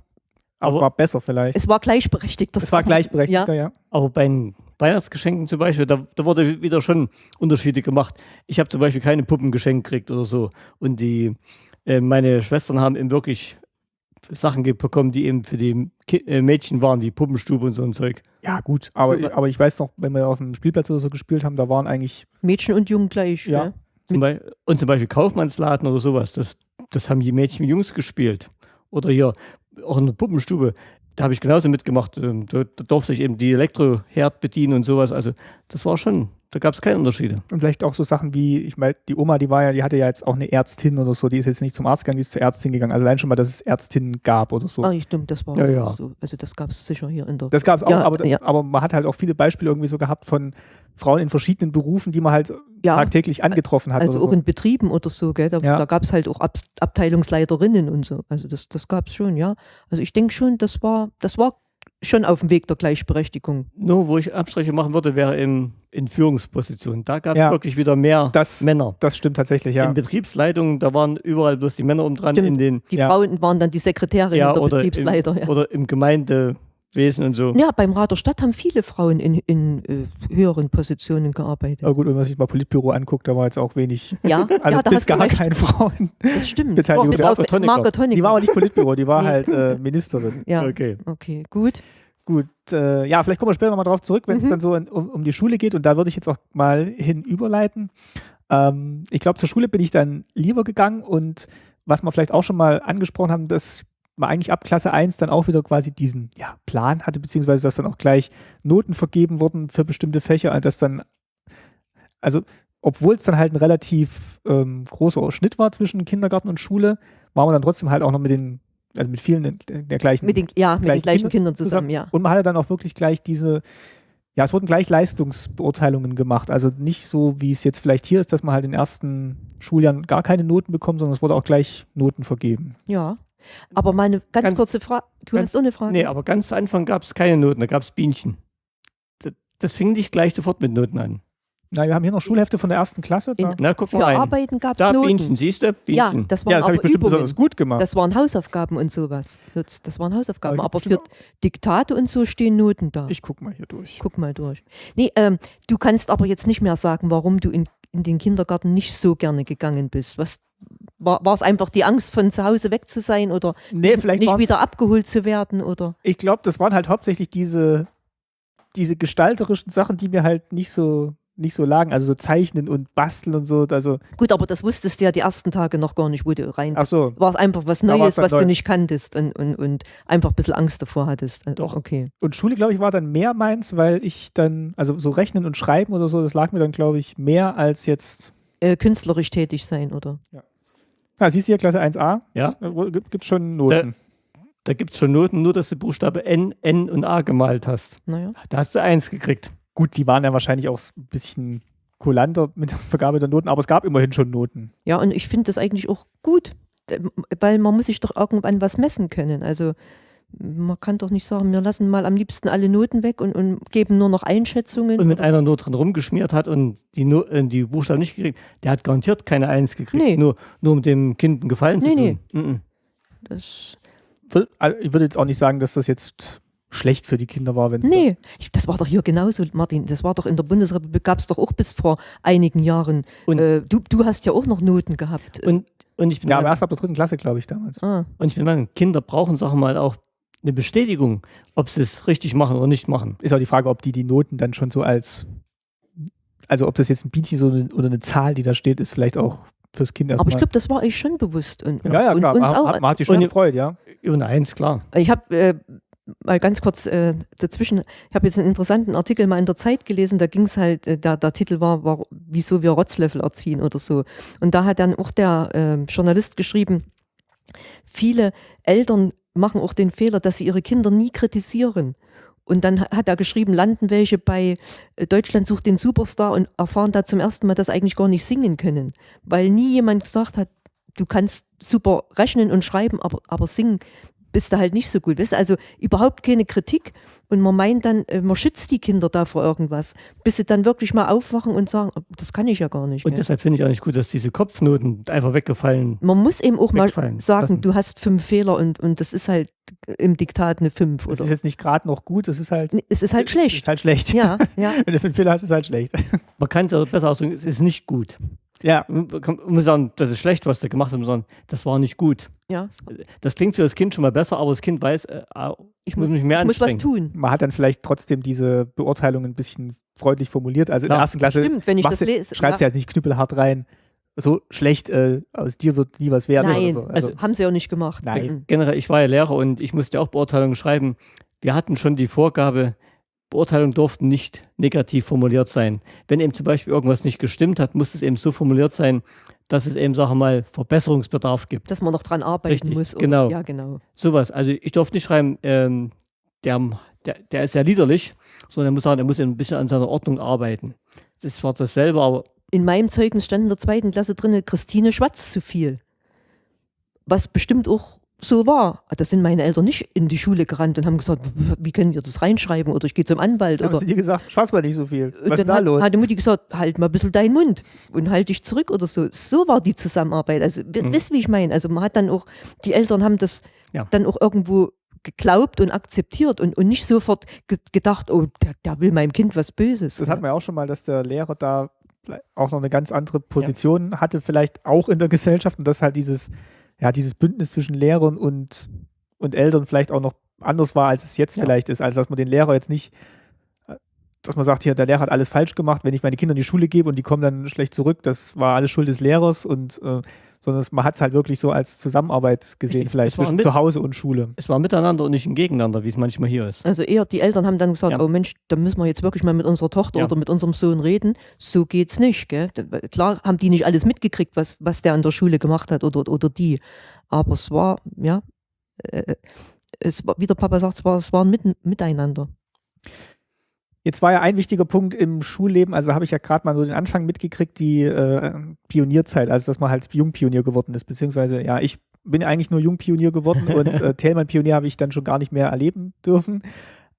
aber es war besser vielleicht. es war gleichberechtigt. Es war gleichberechtigter, ja. Aber bei den Weihnachtsgeschenken zum Beispiel, da, da wurde wieder schon Unterschiede gemacht. Ich habe zum Beispiel keine Puppen geschenkt gekriegt oder so. Und die, äh, meine Schwestern haben eben wirklich Sachen bekommen, die eben für die Ki äh, Mädchen waren, wie Puppenstube und so ein Zeug. Ja, gut. Aber, So, aber ich weiß noch, wenn wir auf dem Spielplatz oder so gespielt haben, da waren eigentlich Mädchen und Jungen gleich. Ja. Ne? Zum und zum Beispiel Kaufmannsladen oder sowas. Das, das haben die Mädchen und Jungs gespielt. Oder hier auch in der Puppenstube. Da habe ich genauso mitgemacht. Ähm, Da, da durfte ich eben die Elektroherd bedienen und sowas. Also das war schon, da gab es keine Unterschiede. Und vielleicht auch so Sachen wie, ich meine, die Oma, die war ja, die hatte ja jetzt auch eine Ärztin oder so, die ist jetzt nicht zum Arzt gegangen, die ist zur Ärztin gegangen. Also allein schon mal, dass es Ärztinnen gab oder so. Ah, stimmt, das war Ja, ja. so. Also das gab es sicher hier in der. Das gab es auch, Ja, aber, ja. aber man hat halt auch viele Beispiele irgendwie so gehabt von Frauen in verschiedenen Berufen, die man halt ja, tagtäglich angetroffen hat. also oder auch so. in Betrieben oder so, gell? Da, Ja. da gab es halt auch Ab Abteilungsleiterinnen und so. Also das, das gab es schon, ja. Also ich denke schon, das war, das war schon auf dem Weg der Gleichberechtigung. Nur, wo ich Abstriche machen würde, wäre in, in Führungspositionen. Da gab es Ja. wirklich wieder mehr Das, Männer. das stimmt tatsächlich, ja. In Betriebsleitungen, da waren überall bloß die Männer um dran, Stimmt. in den, Die Ja. Frauen waren dann die Sekretärin ja, der oder, Betriebsleiter. im, ja. oder im Gemeindewesen und so. ja, beim Rat der Stadt haben viele Frauen in, in äh, höheren Positionen gearbeitet. Aber gut, wenn man sich mal Politbüro anguckt, da war jetzt auch wenig, Ja, [laughs] also ja da bis gar recht. keine Frauen. Das stimmt. [laughs] Beteiligung. Bis auf Margot Honecker. Die war aber nicht Politbüro, die war [laughs] Nee. halt äh, Ministerin. ja, Okay. okay, gut. Gut, äh, ja, vielleicht kommen wir später nochmal drauf zurück, wenn es Mhm. dann so in, um, um die Schule geht. Und da würde ich jetzt auch mal hin überleiten. Ähm, ich glaube, zur Schule bin ich dann lieber gegangen und was wir vielleicht auch schon mal angesprochen haben, dass man eigentlich ab Klasse 1 dann auch wieder quasi diesen ja, Plan hatte, beziehungsweise dass dann auch gleich Noten vergeben wurden für bestimmte Fächer, dass dann, also obwohl es dann halt ein relativ ähm, großer Schnitt war zwischen Kindergarten und Schule, war man dann trotzdem halt auch noch mit den, also mit vielen der, gleichen Mit den, ja, mit den gleichen gleichen Kinder Kindern zusammen, ja. und man hatte dann auch wirklich gleich diese, ja, es wurden gleich Leistungsbeurteilungen gemacht. Also nicht so, wie es jetzt vielleicht hier ist, dass man halt in den ersten Schuljahren gar keine Noten bekommt, sondern es wurde auch gleich Noten vergeben. Ja. Aber mal eine ganz, Ganz- kurze Frage. Du ganz- hast auch eine Frage? Nee, aber ganz zu Anfang gab es keine Noten, da gab es Bienchen. Das, das fing nicht gleich sofort mit Noten an. Na, wir haben hier noch Schulhefte von der ersten Klasse. Da, In- Na, guck Für mal rein. Arbeiten gab es Da Noten. Bienchen, siehst du? ja, Bienchen. das waren ja, das habe aber ich bestimmt Übungen. besonders gut gemacht. Das waren Hausaufgaben und sowas. Das waren Hausaufgaben. Aber Aber für Diktate und so stehen Noten da. ich guck mal hier durch. Guck mal durch. Nee, ähm, du kannst aber jetzt nicht mehr sagen, warum du in, in den Kindergarten nicht so gerne gegangen bist. Was war es einfach die Angst, von zu Hause weg zu sein oder Nee, vielleicht nicht wieder abgeholt zu werden oder? Ich glaube, das waren halt hauptsächlich diese diese gestalterischen Sachen, die mir halt nicht so nicht so lagen, also so zeichnen und basteln und so, also Gut, aber das wusstest du ja die ersten Tage noch gar nicht, wo du rein ach so, war es einfach was Da Neues, was du neu. nicht kanntest und, und, und einfach ein bisschen Angst davor hattest. Äh, Doch. Okay. und Schule, glaube ich, war dann mehr meins, weil ich dann, also so rechnen und schreiben oder so, das lag mir dann, glaube ich, mehr als jetzt, Äh, künstlerisch tätig sein, oder? ah, siehst du hier, Klasse 1a, Ja, gibt es schon Noten. da gibt es schon Noten, nur dass du Buchstabe N, N und A gemalt hast. Naja. Da hast du eins gekriegt. Gut, die waren ja wahrscheinlich auch ein bisschen kulanter mit der Vergabe der Noten, aber es gab immerhin schon Noten. Ja, und ich finde das eigentlich auch gut, weil man muss sich doch irgendwann was messen können. Also man kann doch nicht sagen, wir lassen mal am liebsten alle Noten weg und, und geben nur noch Einschätzungen. Und wenn einer nur drin rumgeschmiert hat und die, no die Buchstaben nicht gekriegt, der hat garantiert keine Eins gekriegt. Nee. Nur, nur um dem Kind einen Gefallen Nee, zu nee. tun. Mhm. das, Will- also Ich würde jetzt auch nicht sagen, dass das jetzt schlecht für die Kinder war, wenn es nee, ich, das war doch hier genauso, Martin. Das war doch in der Bundesrepublik, gab es doch auch bis vor einigen Jahren. Und- äh, du, du hast ja auch noch Noten gehabt. Und, und ich bin Ja, aber erst ab der dritten Klasse, glaube ich, damals. ah, Und ich bin der Meinung, Kinder brauchen, sagen wir mal, auch eine Bestätigung, ob sie es richtig machen oder nicht machen. Ist auch die Frage, ob die die Noten dann schon so als, also ob das jetzt ein Bienchen so eine, oder eine Zahl, die da steht, ist vielleicht auch fürs Kind aber erstmal. ich glaube, das war euch schon bewusst. Und, ja, ja, und klar. uns Man, auch. hat, man hat sich schon Und- gefreut, ja. Und eins, klar. Ich habe äh, mal ganz kurz äh, dazwischen, ich habe jetzt einen interessanten Artikel mal in der Zeit gelesen, da ging es halt, äh, der, der Titel war, war, wieso wir Rotzlöffel erziehen oder so. Und da hat dann auch der äh, Journalist geschrieben, viele Eltern machen auch den Fehler, dass sie ihre Kinder nie kritisieren. Und dann ha- hat er geschrieben, landen welche bei äh, Deutschland sucht den Superstar und erfahren da zum ersten Mal, dass eigentlich gar nicht singen können. Weil nie jemand gesagt hat, du kannst super rechnen und schreiben, aber, aber singen bist du halt nicht so gut. Weißt? Also überhaupt keine Kritik. Und man meint dann, äh, man schützt die Kinder da vor irgendwas, bis sie dann wirklich mal aufwachen und sagen, "Oh, das kann ich ja gar nicht. Und gell?" deshalb finde ich auch nicht gut, dass diese Kopfnoten einfach weggefallen Man muss eben auch mal sagen, lassen. du hast fünf Fehler und, und das ist halt im Diktat eine fünf. Das Oder ist jetzt nicht gerade noch gut, das ist halt, es ist halt ist schlecht. halt schlecht. Ja, [laughs] ja. Wenn du fünf Fehler hast, ist es halt schlecht. Man kann es aber besser ausdrücken, es ist nicht gut. Ja, muss sagen, das ist schlecht, was der gemacht hat, sondern das war nicht gut. ja. Das klingt für das Kind schon mal besser, aber das Kind weiß, äh, ah, ich muss mich mehr Ich muss was tun. man hat dann vielleicht trotzdem diese Beurteilung ein bisschen freundlich formuliert. Also in der Klar, ersten Klasse Stimmt, wenn ich das du, lese. schreibst du ja. jetzt nicht knüppelhart rein, so schlecht, äh, aus dir wird nie was werden Nein, oder so. Also, haben sie auch nicht gemacht. Nein. Mhm. Generell, ich war ja Lehrer und ich musste auch Beurteilungen schreiben. Wir hatten schon die Vorgabe, Beurteilungen durften nicht negativ formuliert sein. Wenn eben zum Beispiel irgendwas nicht gestimmt hat, musste es eben so formuliert sein, dass es eben, sagen wir mal, Verbesserungsbedarf gibt. Dass man noch dran arbeiten Richtig, muss. genau. Ja, genau. Sowas. Also ich durfte nicht schreiben, ähm, der, der, der ist ja liederlich, sondern er muss sagen, er muss ein bisschen an seiner Ordnung arbeiten. Das war dasselbe, aber In meinem Zeugnis stand in der zweiten Klasse drin, Christine schwatzt zu viel. Was bestimmt auch so war. Da sind meine Eltern nicht in die Schule gerannt und haben gesagt, wie können wir das reinschreiben oder ich gehe zum Anwalt haben oder sie dir gesagt, schwarz mal nicht so viel. Und Was ist dann da hat, los? hat die Mutti gesagt, halt mal ein bisschen deinen Mund und halt dich zurück oder so. So war die Zusammenarbeit. Also, Mhm. wisst, wie ich meine? Also, man hat dann auch, die Eltern haben das Ja. dann auch irgendwo geglaubt und akzeptiert und, und nicht sofort ge gedacht, oh, der, der will meinem Kind was Böses. Das hat man ja auch schon mal, dass der Lehrer da auch noch eine ganz andere Position hatte, vielleicht auch in der Gesellschaft und dass halt dieses, ja, dieses Bündnis zwischen Lehrern und, und Eltern vielleicht auch noch anders war, als es jetzt Ja. vielleicht ist. Also dass man den Lehrer jetzt nicht, dass man sagt, hier, der Lehrer hat alles falsch gemacht, wenn ich meine Kinder in die Schule gebe und die kommen dann schlecht zurück, das war alles Schuld des Lehrers und äh, sondern man hat es halt wirklich so als Zusammenarbeit gesehen, Richtig. vielleicht zwischen mit- zu Hause und Schule. es war miteinander und nicht im Gegeneinander, wie es manchmal hier ist. Also eher die Eltern haben dann gesagt, Ja. oh Mensch, da müssen wir jetzt wirklich mal mit unserer Tochter Ja. oder mit unserem Sohn reden. So geht's nicht. Gell? Klar haben die nicht alles mitgekriegt, was, was der an der Schule gemacht hat oder, oder die. Aber es war, ja, äh, es war, wie der Papa sagt, es war, es war ein Miteinander. Jetzt war ja ein wichtiger Punkt im Schulleben, also habe ich ja gerade mal so den Anfang mitgekriegt, die äh, Pionierzeit, also dass man halt Jungpionier geworden ist, beziehungsweise ja, ich bin eigentlich nur Jungpionier geworden und [laughs] äh, Thälmann-Pionier habe ich dann schon gar nicht mehr erleben dürfen.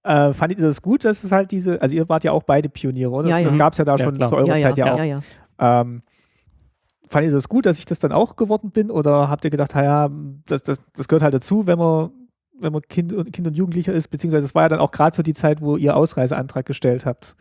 Äh, fandet ihr das gut, dass es halt diese, also ihr wart ja auch beide Pioniere, oder? Ja, ja. Das gab es ja da Ja, schon klar. zu eurer ja, ja, Zeit ja, ja, auch. ja, ja. Ähm, fandet ihr das gut, dass ich das dann auch geworden bin oder habt ihr gedacht, naja, das, das, das gehört halt dazu, wenn man wenn man Kind und, kind und Jugendlicher ist, beziehungsweise es war ja dann auch gerade so die Zeit, wo ihr Ausreiseantrag gestellt habt.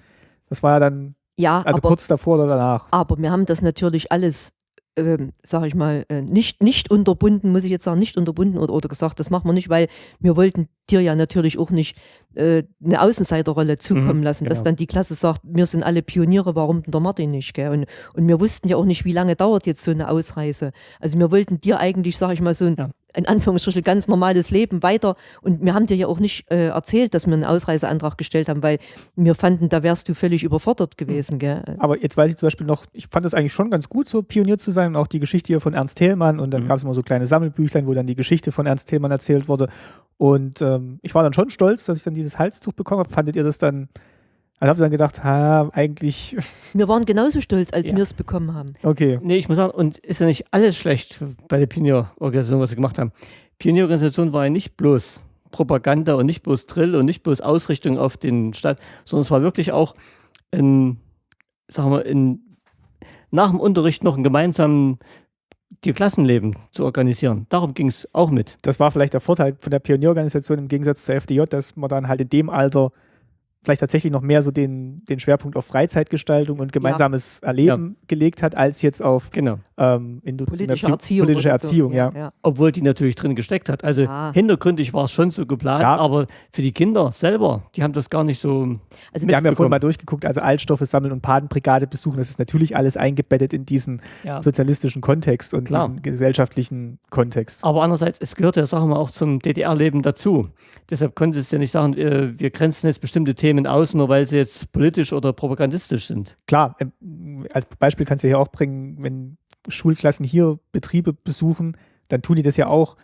Das war ja dann Ja, also aber, kurz davor oder danach. aber wir haben das natürlich alles ähm, sage ich mal, äh, nicht, nicht unterbunden, muss ich jetzt sagen, nicht unterbunden oder, oder gesagt, das machen wir nicht, weil wir wollten dir ja natürlich auch nicht äh, eine Außenseiterrolle zukommen Mhm, lassen, dass genau. dann die Klasse sagt, wir sind alle Pioniere, warum denn der Martin nicht? Gell? Und, und wir wussten ja auch nicht, wie lange dauert jetzt so eine Ausreise. Also wir wollten dir eigentlich, sage ich mal, so ein Ja. In Anführungsstrichen ganz normales Leben weiter. Und wir haben dir ja auch nicht äh, erzählt, dass wir einen Ausreiseantrag gestellt haben, weil wir fanden, da wärst du völlig überfordert gewesen. Gell? Aber jetzt weiß ich zum Beispiel noch, ich fand es eigentlich schon ganz gut, so Pionier zu sein und auch die Geschichte hier von Ernst Thälmann und dann Mhm. gab es immer so kleine Sammelbüchlein, wo dann die Geschichte von Ernst Thälmann erzählt wurde. Und ähm, ich war dann schon stolz, dass ich dann dieses Halstuch bekommen habe. Fandet ihr das dann, also habt ihr dann gedacht, ha, eigentlich, [laughs] Wir waren genauso stolz, als Ja. wir es bekommen haben. okay. Nee, ich muss sagen, und ist ja nicht alles schlecht bei der Pionierorganisation, was sie gemacht haben. Pionierorganisation war ja nicht bloß Propaganda und nicht bloß Drill und nicht bloß Ausrichtung auf den Staat, sondern es war wirklich auch ein, sagen wir, ein, nach dem Unterricht noch ein gemeinsamen die Klassenleben zu organisieren. Darum ging es auch mit. Das war vielleicht der Vorteil von der Pionierorganisation im Gegensatz zur FDJ, dass man dann halt in dem Alter vielleicht tatsächlich noch mehr so den, den Schwerpunkt auf Freizeitgestaltung und gemeinsames Erleben gelegt hat, als jetzt auf Genau. ähm, Politische Erziehung. Politische oder so. Erziehung, ja. ja. Obwohl die natürlich drin gesteckt hat. Also Ja. hintergründig war es schon so geplant, Klar. aber für die Kinder selber, die haben das gar nicht so. Also Wir haben ja vorhin mal durchgeguckt, also Altstoffe sammeln und Patenbrigade besuchen, das ist natürlich alles eingebettet in diesen Ja. sozialistischen Kontext und Klar. diesen gesellschaftlichen Kontext. Aber andererseits, es gehört ja, sagen wir auch zum DDR-Leben dazu. Deshalb konnte es ja nicht sagen, äh, wir grenzen jetzt bestimmte Themen aus, nur weil sie jetzt politisch oder propagandistisch sind. Klar, ähm, als Beispiel kannst du hier auch bringen, wenn Schulklassen hier Betriebe besuchen, dann tun die das ja auch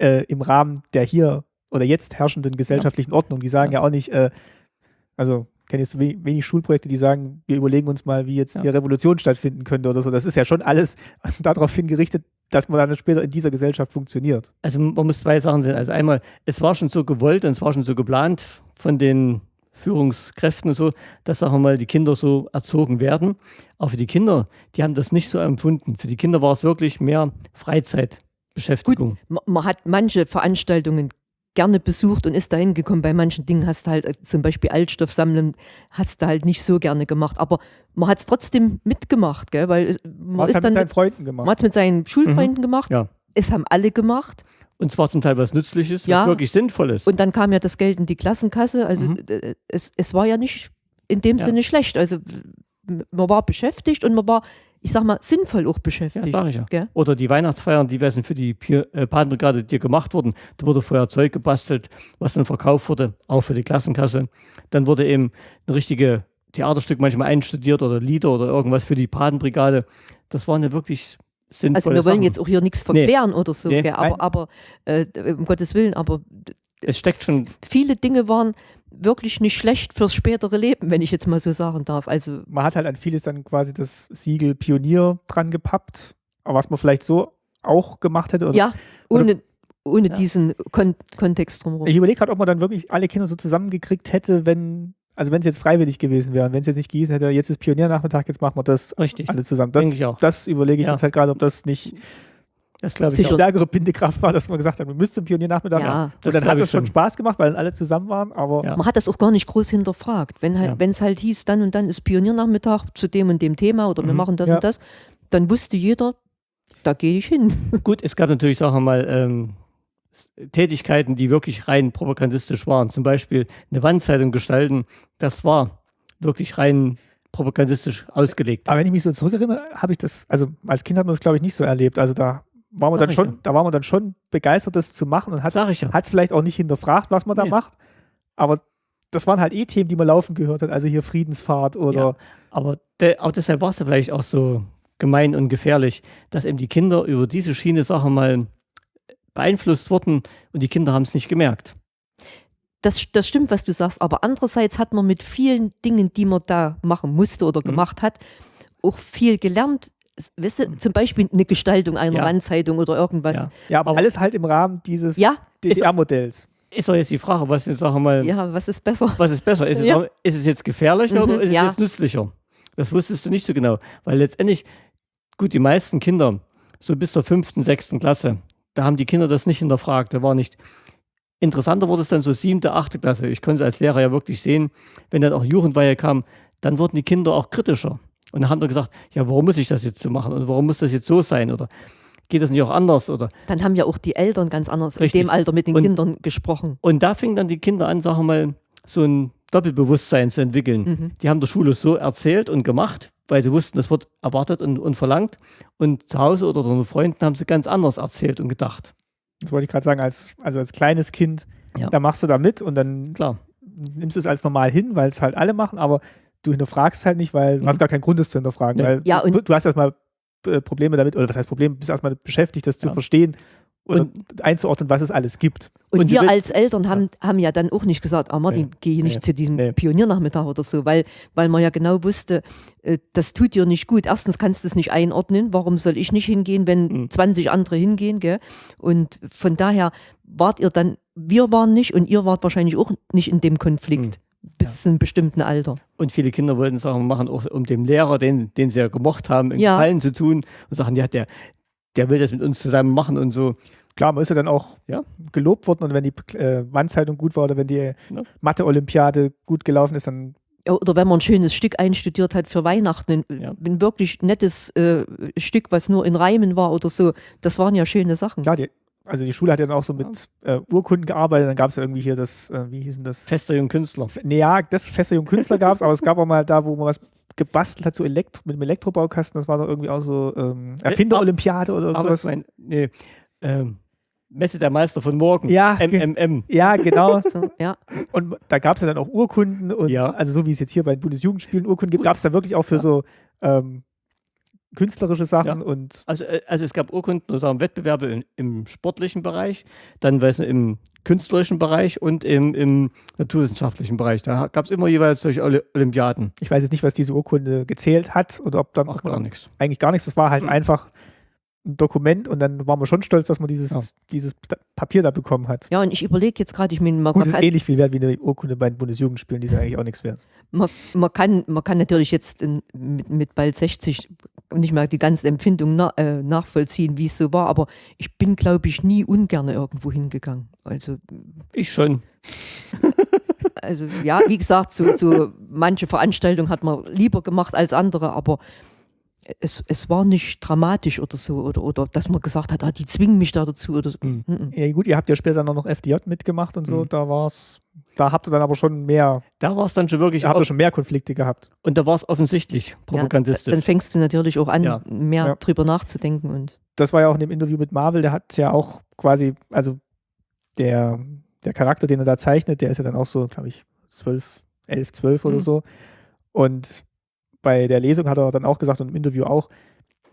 äh, im Rahmen der hier oder jetzt herrschenden gesellschaftlichen Ordnung. Die sagen ja, Ja. auch nicht, äh, also kenne jetzt we wenig Schulprojekte, die sagen, wir überlegen uns mal, wie jetzt Ja. die Revolution stattfinden könnte oder so. Das ist ja schon alles [laughs] darauf hingerichtet, dass man dann später in dieser Gesellschaft funktioniert. Also man muss zwei Sachen sehen. Also einmal, es war schon so gewollt und es war schon so geplant von den Führungskräften und so, dass, sagen wir mal, die Kinder so erzogen werden. Aber für die Kinder, die haben das nicht so empfunden. Für die Kinder war es wirklich mehr Freizeitbeschäftigung. man, man hat manche Veranstaltungen gerne besucht und ist dahin gekommen. Bei manchen Dingen hast du halt äh, zum Beispiel Altstoff sammeln, hast du halt nicht so gerne gemacht. Aber man hat es trotzdem mitgemacht, gell? weil es- man, Man hat ist dann mit seinen Freunden man gemacht. hat's mit seinen Schulfreunden gemacht. Ja. Es haben alle gemacht. Und zwar zum Teil was Nützliches, Ja. was wirklich Sinnvolles. Und dann kam ja das Geld in die Klassenkasse. Also Mhm. äh, es, es war ja nicht in dem Ja. Sinne schlecht. Also man war beschäftigt und man war, ich sag mal, sinnvoll auch ja, beschäftigt. sag ich ja. gell? Oder die Weihnachtsfeiern, die sind für die äh, Patenbrigade dir gemacht wurden. Da wurde vorher Zeug gebastelt, was dann verkauft wurde, auch für die Klassenkasse. Dann wurde eben ein richtige Theaterstück manchmal einstudiert oder Lieder oder irgendwas für die Patenbrigade. Das waren ja wirklich sinnvolle Also wir wollen Sachen. jetzt auch hier nichts Nee. verklären oder so, Nee, aber, aber äh, um Gottes Willen, aber Es steckt schon, viele Dinge waren wirklich nicht schlecht fürs spätere Leben, wenn ich jetzt mal so sagen darf. Also man hat halt an vieles dann quasi das Siegel Pionier dran gepappt, aber was man vielleicht so auch gemacht hätte. Oder ja, ohne, ohne Ja. diesen Kon Kontext drumherum. Ich überlege gerade, ob man dann wirklich alle Kinder so zusammengekriegt hätte, wenn, also wenn es jetzt freiwillig gewesen wäre, wenn es jetzt nicht gehießen hätte, jetzt ist Pioniernachmittag, jetzt machen wir das richtig. alle zusammen. Das, ich auch. das überlege ich Ja. jetzt halt gerade, ob das nicht Das glaube ich auch. stärkere Bindekraft war, dass man gesagt hat, wir müssen zum Pioniernachmittag. Ja, und das dann hat es schon. Spaß gemacht, weil alle zusammen waren, aber Ja. Man hat das auch gar nicht groß hinterfragt. Wenn halt, Ja. es halt hieß, dann und dann ist Pioniernachmittag zu dem und dem Thema oder wir Mhm. machen das Ja. und das, dann wusste jeder, da gehe ich hin. Gut, es gab natürlich, sagen wir mal, ähm, Tätigkeiten, die wirklich rein propagandistisch waren. Zum Beispiel eine Wandzeitung gestalten, das war wirklich rein propagandistisch ausgelegt. Aber wenn ich mich so zurückerinnere, habe ich das, also als Kind hat man das, glaube ich, nicht so erlebt. Also da war man Sag dann schon, ja. da war man dann schon begeistert, das zu machen und hat ich ja. es vielleicht auch nicht hinterfragt, was man da Nee. macht. Aber das waren halt eh Themen, die man laufen gehört hat. Also hier Friedensfahrt oder Ja. Aber de, auch deshalb war es ja vielleicht auch so gemein und gefährlich, dass eben die Kinder über diese Schiene Sache mal beeinflusst wurden und die Kinder haben es nicht gemerkt. Das, das stimmt, was du sagst, aber andererseits hat man mit vielen Dingen, die man da machen musste oder Mhm. gemacht hat, auch viel gelernt. Weißt du, zum Beispiel eine Gestaltung einer Ja. Wandzeitung oder irgendwas. Ja. ja, aber Aber- alles halt im Rahmen dieses Ja, DDR-Modells. Ist doch jetzt die Frage, was jetzt, sagen wir mal, ja, was ist besser? was ist besser? Ist, Ja. es, ist es jetzt gefährlicher Mhm, oder ist ja. es jetzt nützlicher? Das wusstest du nicht so genau. Weil letztendlich, gut, die meisten Kinder, so bis zur fünften, sechsten Klasse, da haben die Kinder das nicht hinterfragt. Da war nicht. Interessanter wurde es dann so siebte, achte Klasse. Ich konnte als Lehrer ja wirklich sehen, wenn dann auch Jugendweihe kam, dann wurden die Kinder auch kritischer. Und dann haben wir gesagt, ja, warum muss ich das jetzt so machen? Und warum muss das jetzt so sein? Oder geht das nicht auch anders? Oder Dann haben ja auch die Eltern ganz anders Richtig. in dem Alter mit den Und- Kindern gesprochen. Und da fingen dann die Kinder an, sagen wir mal, so ein Doppelbewusstsein zu entwickeln. Mhm. Die haben der Schule so erzählt und gemacht, weil sie wussten, das wird erwartet und, und verlangt. Und zu Hause oder unter Freunden haben sie ganz anders erzählt und gedacht. Das wollte ich gerade sagen, als, also als kleines Kind, Ja. da machst du da mit und dann Klar. nimmst du es als normal hin, weil es halt alle machen, aber du hinterfragst halt nicht, weil du hast gar keinen Grund, es zu hinterfragen. Nee. Weil Ja, du, und- du hast erstmal äh, Probleme damit, oder was heißt Problem, bist erstmal beschäftigt, das zu Ja. verstehen und einzuordnen, was es alles gibt. Und, Und wir willst- als Eltern haben, haben ja dann auch nicht gesagt, ah Martin, Nee. geh nicht Nee. zu diesem Nee. Pioniernachmittag oder so, weil, weil man ja genau wusste, äh, das tut dir nicht gut. Erstens kannst du es nicht einordnen, warum soll ich nicht hingehen, wenn Mhm. 20 andere hingehen, gell? Und von daher wart ihr dann, wir waren nicht und ihr wart wahrscheinlich auch nicht in dem Konflikt bis zu einem bestimmten Alter. Und viele Kinder wollten Sachen machen, auch um dem Lehrer, den, den sie ja gemocht haben, einen Ja. Gefallen zu tun und sagen, ja, der, der will das mit uns zusammen machen und so. Klar, man ist ja dann auch Ja. gelobt worden und wenn die äh, Wandzeitung gut war oder wenn die Ja. Mathe-Olympiade gut gelaufen ist, dann Oder wenn man ein schönes Stück einstudiert hat für Weihnachten, ein, Ja. ein wirklich nettes äh, Stück, was nur in Reimen war oder so, das waren ja schöne Sachen. klar, die, also die Schule hat ja dann auch so mit äh, Urkunden gearbeitet, dann gab es ja irgendwie hier das, äh, wie hießen das? Fester Jung Künstler. Nee, ja, das Feste Jung Künstler gab es, aber es gab auch mal da, wo man was gebastelt hat, so Elektro, mit dem Elektrobaukasten, das war doch irgendwie auch so ähm, Erfinder-Olympiade oder Aber sowas. mein, nee, ähm, Messe der Meister von morgen. Ja, MMM. Ja, genau. [laughs] So, ja. Und da gab es ja dann auch Urkunden und Ja. also so wie es jetzt hier bei den Bundesjugendspielen Urkunden gibt, gab es da wirklich auch für Ja. so ähm, künstlerische Sachen Ja. und Also, äh, also es gab Urkunden oder sagen Wettbewerbe im, im sportlichen Bereich, dann weiß nicht, im künstlerischen Bereich und im, im naturwissenschaftlichen Bereich. Da gab es immer jeweils solche Oli- Olympiaden. ich weiß jetzt nicht, was diese Urkunde gezählt hat oder ob dann Ach, gar nichts. eigentlich gar nichts. Das war halt Mhm. einfach ein Dokument und dann waren wir schon stolz, dass man dieses, Ja. dieses Pa- Papier da bekommen hat. ja, und ich überlege jetzt gerade, ich meine, man, Gut, man, ist ähnlich viel wert wie eine Urkunde bei den Bundesjugendspielen, die sind eigentlich auch nichts wert. man, man, kann, man kann natürlich jetzt in, mit, mit bald 60 nicht mal die ganze Empfindung na, äh, nachvollziehen, wie es so war, aber ich bin, glaube ich, nie ungern irgendwo hingegangen. Also Ich schon. [laughs] Also ja, wie gesagt, so, so manche Veranstaltungen hat man lieber gemacht als andere, aber es, es war nicht dramatisch oder so, oder, oder dass man gesagt hat, ah, die zwingen mich da dazu oder so. Mhm. Mhm. Ja gut, ihr habt ja später noch FDJ mitgemacht und so, Mhm. da war's, da habt ihr dann aber schon mehr, Da war es dann schon wirklich, da habt ihr schon mehr Konflikte gehabt. und da war es offensichtlich propagandistisch. Dann fängst du natürlich auch an, Ja. mehr Ja. drüber nachzudenken. Und Das war ja auch in dem Interview mit Marvel, der hat ja auch quasi, also der, der Charakter, den er da zeichnet, der ist ja dann auch so, glaube ich, 12, 11, 12 oder Mhm. so. Und bei der Lesung hat er dann auch gesagt und im Interview auch,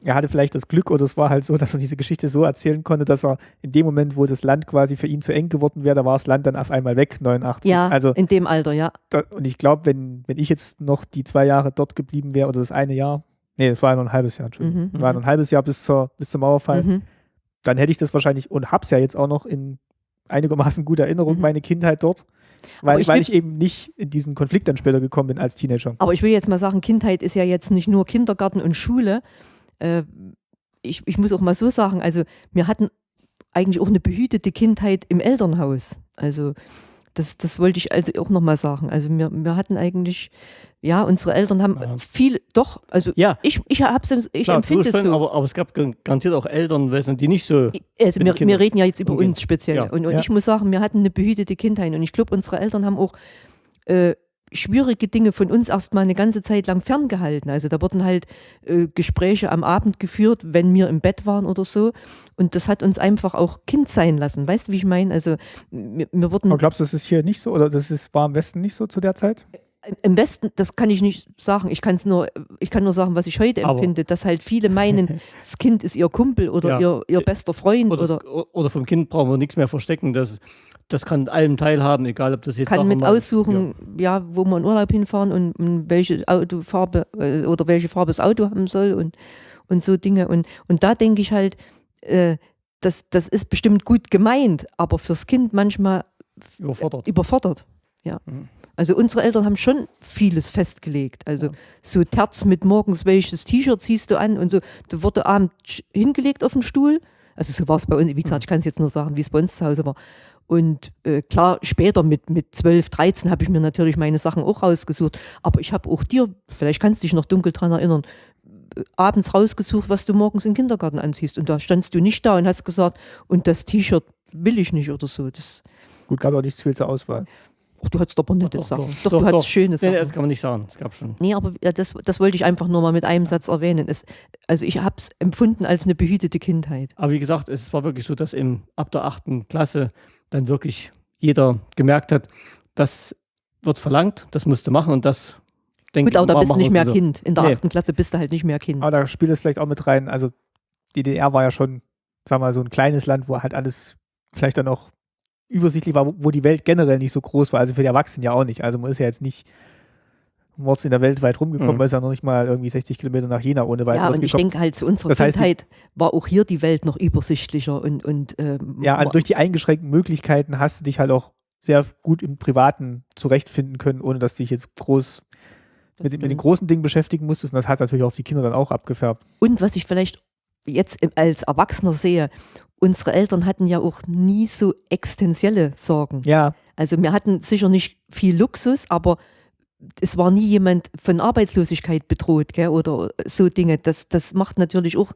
er hatte vielleicht das Glück oder es war halt so, dass er diese Geschichte so erzählen konnte, dass er in dem Moment, wo das Land quasi für ihn zu eng geworden wäre, da war das Land dann auf einmal weg, 89. ja, Also in dem Alter, ja. da, und ich glaube, wenn, wenn ich jetzt noch die zwei Jahre dort geblieben wäre oder das eine Jahr, nee, das war ja noch ein halbes Jahr, Entschuldigung, Mhm, war mhm. noch ein halbes Jahr bis, zur, bis zum Mauerfall, Mhm. dann hätte ich das wahrscheinlich und hab's ja jetzt auch noch in einigermaßen guter Erinnerung, Mhm. meine Kindheit dort, weil, ich weil will- ich eben nicht in diesen Konflikt dann später gekommen bin als Teenager. Aber ich will jetzt mal sagen, Kindheit ist ja jetzt nicht nur Kindergarten und Schule. Äh, ich, ich muss auch mal so sagen, also wir hatten eigentlich auch eine behütete Kindheit im Elternhaus. Also das, das wollte ich also auch nochmal sagen. Also wir, wir hatten eigentlich, ja, unsere Eltern haben Ja. viel, doch, also ja, ich, ich, hab's, ich klar, empfinde es so. aber, aber es gab gar- garantiert auch Eltern, die nicht so. also wir, wir reden ja jetzt über umgehen. uns speziell. Ja. Und, und ich muss sagen, wir hatten eine behütete Kindheit. Und ich glaube, unsere Eltern haben auch äh, schwierige Dinge von uns erstmal eine ganze Zeit lang ferngehalten. Also da wurden halt äh, Gespräche am Abend geführt, wenn wir im Bett waren oder so. Und das hat uns einfach auch Kind sein lassen. Weißt du, wie ich meine? Also wir, wir wurden Aber glaubst du, das ist hier nicht so oder das ist, war im Westen nicht so zu der Zeit? Im Westen, das kann ich nicht sagen. Ich kann es nur, ich kann nur sagen, was ich heute Aber- empfinde, dass halt viele meinen, [laughs] das Kind ist ihr Kumpel oder Ja. ihr, ihr bester Freund oder, Oder, oder vom Kind brauchen wir nichts mehr verstecken. Das, das kann allem teilhaben, egal ob das jetzt. kann mit aussuchen, ja. wo wir in Urlaub hinfahren und, und welche Autofarbe äh, oder welche Farbe das Auto haben soll und, und so Dinge. Und, und da denke ich halt, äh, das, das ist bestimmt gut gemeint, aber fürs Kind manchmal Ja, überfordert. überfordert. Ja. Mhm. Also unsere Eltern haben schon vieles festgelegt. Also Ja. so Terz mit morgens welches T-Shirt ziehst du an und so. Da wurde abends hingelegt auf den Stuhl. Also so war es bei uns, wie gesagt, ich kann es jetzt nur sagen, wie es bei uns zu Hause war. Und äh, klar, später mit, mit 12, 13 habe ich mir natürlich meine Sachen auch rausgesucht. Aber ich habe auch dir, vielleicht kannst du dich noch dunkel dran erinnern, äh, abends rausgesucht, was du morgens im Kindergarten anziehst. Und da standst du nicht da und hast gesagt, und das T-Shirt will ich nicht oder so. Das, Gut, gab auch nicht viel zur Auswahl. Ach, du hattest aber nette Doch, Sachen. doch, Doch, doch, du hattest schöne Nee, Sachen. das kann man nicht sagen. Es gab schon. Nee, aber das, das wollte ich einfach nur mal mit einem Satz erwähnen. Es, also ich habe es empfunden als eine behütete Kindheit. Aber wie gesagt, es war wirklich so, dass im, ab der achten Klasse dann wirklich jeder gemerkt hat, das wird verlangt, das musst du machen und das denke Gut, aber da bist du nicht mehr so. Kind. In der Nee. achten Klasse bist du halt nicht mehr Kind. Aber da spielt es vielleicht auch mit rein. Also die DDR war ja schon, sagen wir mal, so ein kleines Land, wo halt alles vielleicht dann auch übersichtlich war, wo- die Welt generell nicht so groß war. Also für die Erwachsenen ja auch nicht. Also man ist ja jetzt nicht mords in der Welt weit rumgekommen, Mhm. weil es ja noch nicht mal irgendwie 60 Kilometer nach Jena ohne ja, weiteres und ich gekommen. denke halt, zu unserer Das heißt, Kindheit war auch hier die Welt noch übersichtlicher und, und ähm, Ja, also durch die eingeschränkten Möglichkeiten hast du dich halt auch sehr gut im Privaten zurechtfinden können, ohne dass du dich jetzt groß mit, den- mit den großen Dingen beschäftigen musstest. Und das hat natürlich auf die Kinder dann auch abgefärbt. Und was ich vielleicht jetzt als Erwachsener sehe, unsere Eltern hatten ja auch nie so existenzielle Sorgen. Ja, Also wir hatten sicher nicht viel Luxus, aber es war nie jemand von Arbeitslosigkeit bedroht gell, oder so Dinge. Das, das macht natürlich auch,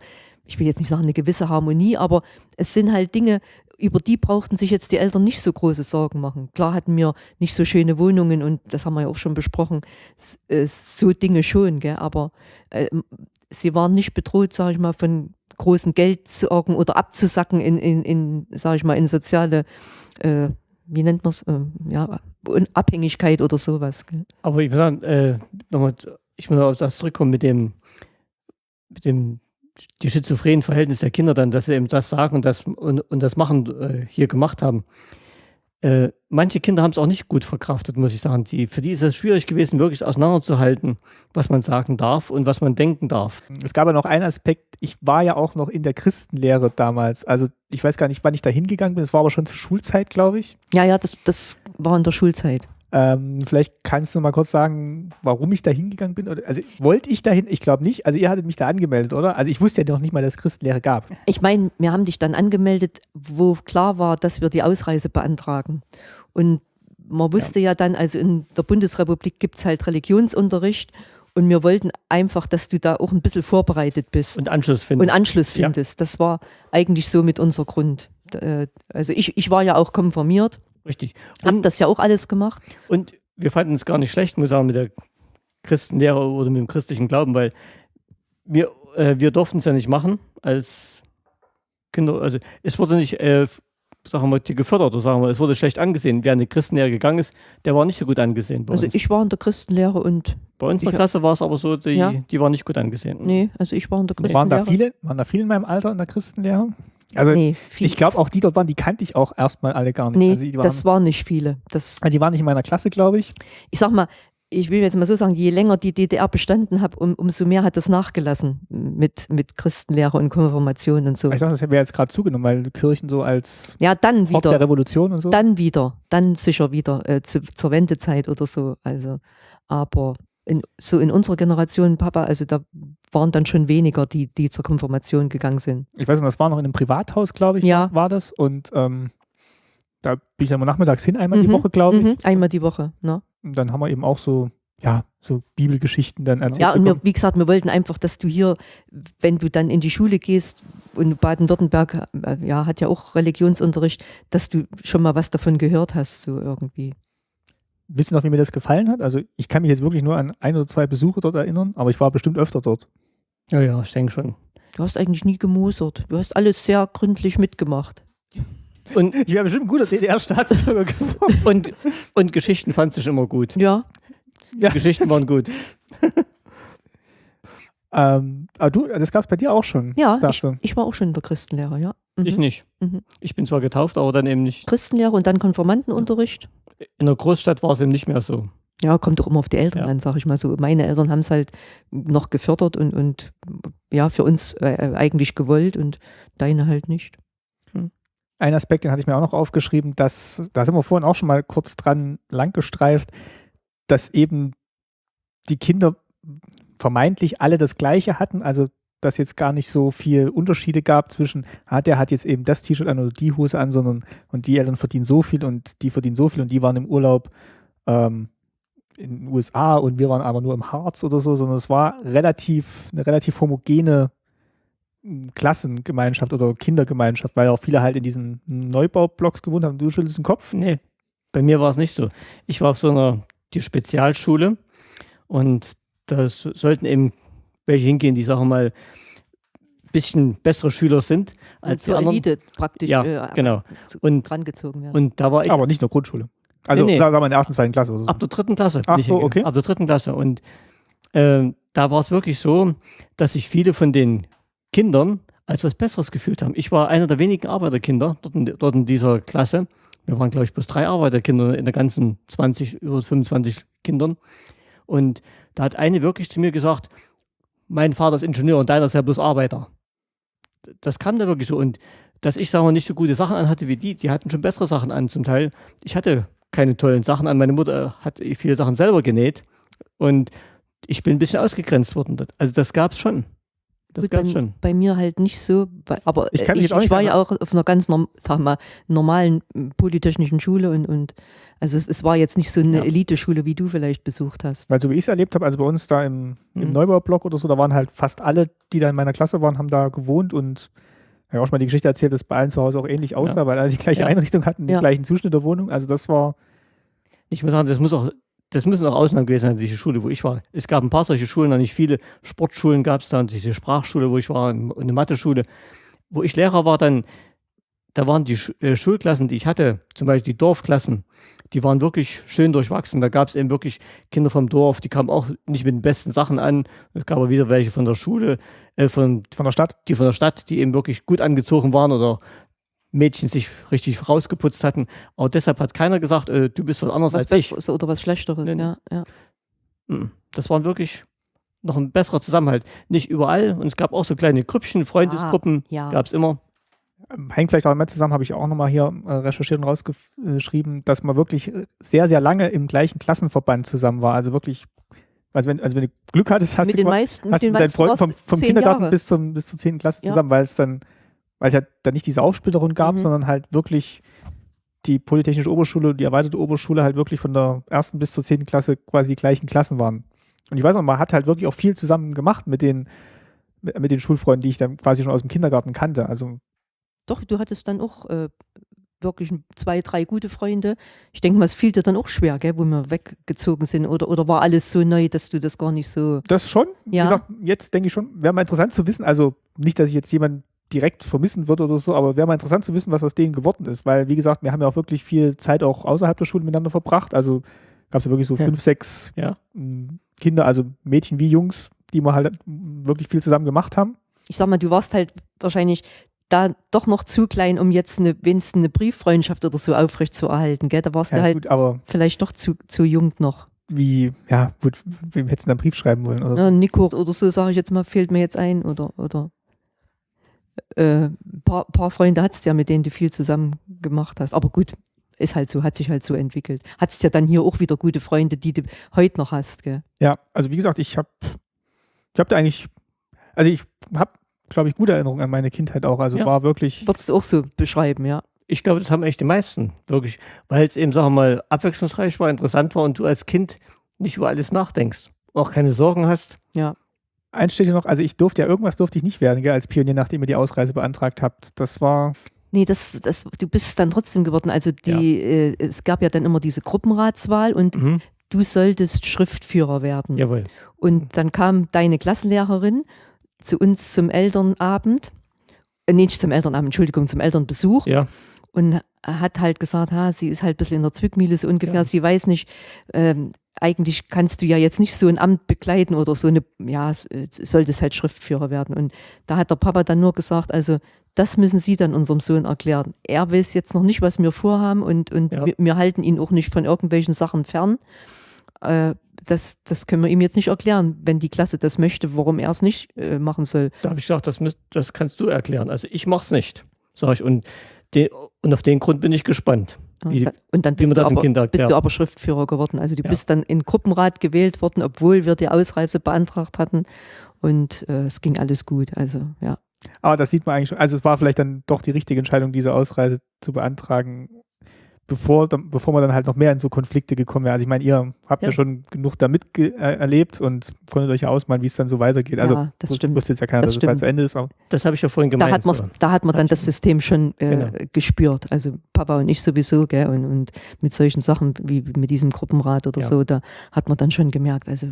ich will jetzt nicht sagen eine gewisse Harmonie, aber es sind halt Dinge, über die brauchten sich jetzt die Eltern nicht so große Sorgen machen. Klar hatten wir nicht so schöne Wohnungen und das haben wir ja auch schon besprochen, äh, so Dinge schon, gell, aber äh, sie waren nicht bedroht, sage ich mal, von großen Geldsorgen oder abzusacken in, in, in sage ich mal, in soziale äh, wie nennt man es, ähm, ja, Abhängigkeit oder sowas. Gell? Aber ich muss sagen, äh, nochmal, ich muss auf das zurückkommen mit dem, mit dem, die schizophrenen Verhältnis der Kinder dann, dass sie eben das sagen und das, und, und das machen, äh, hier gemacht haben. Äh, manche Kinder haben es auch nicht gut verkraftet, muss ich sagen. Die, für die ist es schwierig gewesen, wirklich auseinanderzuhalten, was man sagen darf und was man denken darf. es gab ja noch einen Aspekt, ich war ja auch noch in der Christenlehre damals. Also ich weiß gar nicht, wann ich da hingegangen bin. Es war aber schon zur Schulzeit, glaube ich. Ja, ja, das, das war in der Schulzeit. Ähm, vielleicht kannst du mal kurz sagen, warum ich da hingegangen bin. Oder, also wollte ich dahin? Ich glaube nicht. Also ihr hattet mich da angemeldet, oder? Also ich wusste ja noch nicht mal, dass es Christenlehre gab. Ich meine, wir haben dich dann angemeldet, wo klar war, dass wir die Ausreise beantragen. Und man wusste ja, dann, also in der Bundesrepublik gibt es halt Religionsunterricht und wir wollten einfach, dass du da auch ein bisschen vorbereitet bist Und Anschluss finden. und Anschluss Ja. findest. Das war eigentlich so mit unser Grund. Äh, Also ich, ich war ja auch konformiert, Richtig. Und, das ja auch alles gemacht. und wir fanden es gar nicht schlecht, muss ich sagen, mit der Christenlehre oder mit dem christlichen Glauben, weil wir, äh, wir durften es ja nicht machen als Kinder. Also es wurde nicht, äh, sagen wir mal, gefördert oder sagen wir, es wurde schlecht angesehen. Wer in die Christenlehre gegangen ist, der war nicht so gut angesehen bei Also uns. ich war in der Christenlehre und bei uns in der Klasse war es aber so, die, Ja. die war nicht gut angesehen. nee, also ich war in der Christenlehre. Waren da viele, waren da viele in meinem Alter in der Christenlehre? Also Nee, ich glaube auch die dort waren, die kannte ich auch erstmal alle gar nicht. nee, also, waren, das waren nicht viele. Das, also die waren nicht in meiner Klasse, glaube ich. ich sag mal, ich will jetzt mal so sagen, je länger die DDR bestanden hat, um, umso mehr hat das nachgelassen mit, mit Christenlehre und Konfirmation und so. Ich dachte, das wäre jetzt gerade zugenommen, weil Kirchen so als Ja, dann Haupt der wieder, Revolution und so. dann wieder, dann sicher wieder äh, zu, zur Wendezeit oder so. Also, aber in, so in unserer Generation, Papa, also da waren dann schon weniger, die, die zur Konfirmation gegangen sind. ich weiß nicht, das war noch in einem Privathaus, glaube ich, Ja. war das. Und ähm, da bin ich dann mal nachmittags hin, einmal die Mhm, Woche, glaube ich. Mhm, einmal die Woche. Ne? Und dann haben wir eben auch so, ja, so Bibelgeschichten dann erzählt. Ja, und wir, wie gesagt, wir wollten einfach, dass du hier, wenn du dann in die Schule gehst, und Baden-Württemberg äh, ja, hat ja auch Religionsunterricht, dass du schon mal was davon gehört hast, so irgendwie. Wisst ihr noch, wie mir das gefallen hat? Also ich kann mich jetzt wirklich nur an ein oder zwei Besuche dort erinnern, aber ich war bestimmt öfter dort. Ja, ja, ich denke schon. Du hast eigentlich nie gemosert. Du hast alles sehr gründlich mitgemacht. Und, [laughs] Ich wäre bestimmt ein guter DDR-Staatsbürger geworden. [laughs] und, und Geschichten fand ich immer gut. Ja, Ja. Geschichten waren gut. [laughs] Ähm, aber du, das gab es bei dir auch schon, ja, ich, ich war auch schon in der Christenlehre, ja. Mhm. Ich nicht. Mhm. Ich bin zwar getauft, aber dann eben nicht. Christenlehre und dann Konformantenunterricht. In der Großstadt war es eben nicht mehr so. Ja, kommt doch immer auf die Eltern Ja. an, sag ich mal so. Meine Eltern haben es halt noch gefördert und, und ja, für uns äh, eigentlich gewollt und deine halt nicht. Ein Aspekt, den hatte ich mir auch noch aufgeschrieben, dass, da sind wir vorhin auch schon mal kurz dran langgestreift, dass eben die Kinder vermeintlich alle das Gleiche hatten. Also dass jetzt gar nicht so viel Unterschiede gab zwischen, ah, der hat jetzt eben das T-Shirt an oder die Hose an, sondern und die Eltern verdienen so viel und die verdienen so viel und die waren im Urlaub ähm, in den USA und wir waren aber nur im Harz oder so, sondern es war relativ, eine relativ homogene hm, Klassengemeinschaft oder Kindergemeinschaft, weil auch viele halt in diesen Neubaublocks gewohnt haben. Du schüttelst den Kopf? Nee, bei mir war es nicht so. Ich war auf so einer die Spezialschule und da sollten eben welche hingehen, die, sagen wir mal, ein bisschen bessere Schüler sind als die anderen. Elite praktisch Ja, äh, genau. Und, rangezogen werden. und da war ich Aber nicht nur Grundschule. Also Nee, nee. sagen wir in der ersten, zweiten Klasse oder so. ab der dritten Klasse. Ach bin ich so, okay. Ab der dritten Klasse. Und ähm, da war es wirklich so, dass sich viele von den Kindern als was Besseres gefühlt haben. Ich war einer der wenigen Arbeiterkinder dort in, dort in dieser Klasse. Wir waren, glaube ich, bloß drei Arbeiterkinder in der ganzen 20, über 25 Kindern. Und da hat eine wirklich zu mir gesagt, mein Vater ist Ingenieur und deiner ist ja bloß Arbeiter. Das kam da wirklich so. Und dass ich, sagen wir, nicht so gute Sachen anhatte wie die, die hatten schon bessere Sachen an zum Teil. Ich hatte keine tollen Sachen an. Meine Mutter hat viele Sachen selber genäht. Und ich bin ein bisschen ausgegrenzt worden. Also das gab es schon. Das Gut, bei, es schon. bei mir halt nicht so, weil- aber Ich ich, ich, war ja an- auch auf einer ganz norm, sag mal, normalen m, polytechnischen Schule und, und also es, es war jetzt nicht so eine Ja. Eliteschule, wie du vielleicht besucht hast. Weil so wie ich es erlebt habe, also bei uns da im, im Mhm. Neubaublock oder so, da waren halt fast alle, die da in meiner Klasse waren, haben da gewohnt und ich habe auch schon mal die Geschichte erzählt, dass bei allen zu Hause auch ähnlich aussah, weil alle die gleiche Ja. Einrichtung hatten, den Ja. gleichen Zuschnitt der Wohnung. Also das war, Ich muss sagen, das muss auch, das müssen auch Ausnahmen gewesen sein, diese Schule, wo ich war. Es gab ein paar solche Schulen, noch nicht viele. Sportschulen gab es da und diese Sprachschule, wo ich war, eine Mathe-Schule. Wo ich Lehrer war, dann, da waren die äh, Schulklassen, die ich hatte, zum Beispiel die Dorfklassen, die waren wirklich schön durchwachsen. Da gab es eben wirklich Kinder vom Dorf, die kamen auch nicht mit den besten Sachen an. Es gab aber wieder welche von der Schule, äh, von, von der Stadt. die von der Stadt, die eben wirklich gut angezogen waren oder Mädchen sich richtig rausgeputzt hatten. Aber deshalb hat keiner gesagt, äh, du bist was anderes Was als ich. Oder was Schlechteres, Nee, nee. ja, ja. Mm, Das waren wirklich noch ein besserer Zusammenhalt. Nicht überall. Und es gab auch so kleine Grüppchen, Freundesgruppen. ja. Gab es immer. Ähm, Hängt vielleicht auch damit zusammen, habe ich auch nochmal hier äh, recherchiert und rausgeschrieben, dass man wirklich äh, sehr, sehr lange im gleichen Klassenverband zusammen war. Also wirklich, also wenn, also wenn du Glück hattest, hast mit du den qua- meisten, mit hast du den mit deinen Freunden vom, vom Kindergarten Jahre. bis, zum, bis zur 10. Klasse Ja. zusammen, weil es dann, weil es ja dann nicht diese Aufsplitterung gab, Mhm. sondern halt wirklich die Polytechnische Oberschule und die erweiterte Oberschule halt wirklich von der ersten bis zur 10. Klasse quasi die gleichen Klassen waren. Und ich weiß noch, man hat halt wirklich auch viel zusammen gemacht mit den, mit, den Schulfreunden, die ich dann quasi schon aus dem Kindergarten kannte. Also Doch, du hattest dann auch äh, wirklich zwei, drei gute Freunde. Ich denke mal, es fiel dir dann auch schwer, gell, wo wir weggezogen sind. Oder, oder war alles so neu, dass du das gar nicht so. Das schon. Wie Ja. gesagt, jetzt denke ich schon, wäre mal interessant zu wissen, also nicht, dass ich jetzt jemanden direkt vermissen würde oder so, aber wäre mal interessant zu wissen, was aus denen geworden ist. Weil, wie gesagt, wir haben ja auch wirklich viel Zeit auch außerhalb der Schule miteinander verbracht. Also gab es ja wirklich so Ja. fünf, sechs Ja. Kinder, also Mädchen wie Jungs, die wir halt wirklich viel zusammen gemacht haben. Ich sag mal, du warst halt wahrscheinlich da doch noch zu klein, um jetzt eine, wenigstens eine Brieffreundschaft oder so aufrecht zu erhalten, gell? Da warst Ja, du halt gut, aber vielleicht doch zu, zu jung noch. wie, ja, gut, wem hättest du einen Brief schreiben wollen? Oder? Ja, Nico oder so, sage ich jetzt mal, fehlt mir jetzt ein. Oder, oder äh, paar, paar Freunde hattest du ja, mit denen du viel zusammen gemacht hast. Aber gut, ist halt so, hat sich halt so entwickelt. Hattest ja dann hier auch wieder gute Freunde, die du heute noch hast, gell? Ja, also wie gesagt, ich habe ich hab da eigentlich, also ich habe, glaube ich, gute Erinnerungen an meine Kindheit auch. Also Ja. war wirklich, Würdest du auch so beschreiben, ja? Ich glaube, das haben echt die meisten, wirklich. Weil es eben, sagen wir mal, abwechslungsreich war, interessant war und du als Kind nicht über alles nachdenkst. Auch keine Sorgen hast. Eins steht hier noch, also ich durfte ja, irgendwas durfte ich nicht werden, gell, als Pionier, nachdem ihr die Ausreise beantragt habt. Das war, Nee, das, das, du bist dann trotzdem geworden. Also die, äh, es gab ja dann immer diese Gruppenratswahl und Mhm. du solltest Schriftführer werden. Jawohl. Und dann kam deine Klassenlehrerin zu uns zum Elternabend, äh, nee, nicht zum Elternabend, Entschuldigung, zum Elternbesuch Ja. und hat halt gesagt, ha, sie ist halt ein bisschen in der Zwickmühle so ungefähr, Ja. sie weiß nicht, ähm, eigentlich kannst du ja jetzt nicht so ein Amt bekleiden oder so eine, ja, äh, solltest halt Schriftführer werden. Und da hat der Papa dann nur gesagt, also das müssen Sie dann unserem Sohn erklären. Er weiß jetzt noch nicht, was wir vorhaben und, und Ja. wir, wir halten ihn auch nicht von irgendwelchen Sachen fern. Äh, das, das können wir ihm jetzt nicht erklären, wenn die Klasse das möchte, warum er es nicht äh, machen soll. Da habe ich gesagt, das, müsst, das kannst du erklären. Also ich mach's nicht, sag ich. Und, de, und auf den Grund bin ich gespannt. Wie- und dann bist, du aber, Kinder bist du aber Schriftführer geworden. Also du Ja. bist dann in Gruppenrat gewählt worden, obwohl wir die Ausreise beantragt hatten. Und äh, es ging alles gut. Also ja. Aber das sieht man eigentlich schon. Also es war vielleicht dann doch die richtige Entscheidung, diese Ausreise zu beantragen, bevor, dann- bevor man dann halt noch mehr in so Konflikte gekommen wäre. Also ich meine, ihr habt ja, Ja. schon genug damit ge- äh, erlebt und konntet euch ja ausmalen, wie es dann so weitergeht. Also ja, das stimmt. wusste jetzt ja keiner, Das dass es bald stimmt. zu Ende ist. Aber Das habe ich ja vorhin Da gemeint. hat, man's, so. da hat man dann das System schon äh, Genau. gespürt. Also Papa und ich sowieso, gell? Und, und mit solchen Sachen wie mit diesem Gruppenrat oder Ja. so, da hat man dann schon gemerkt, also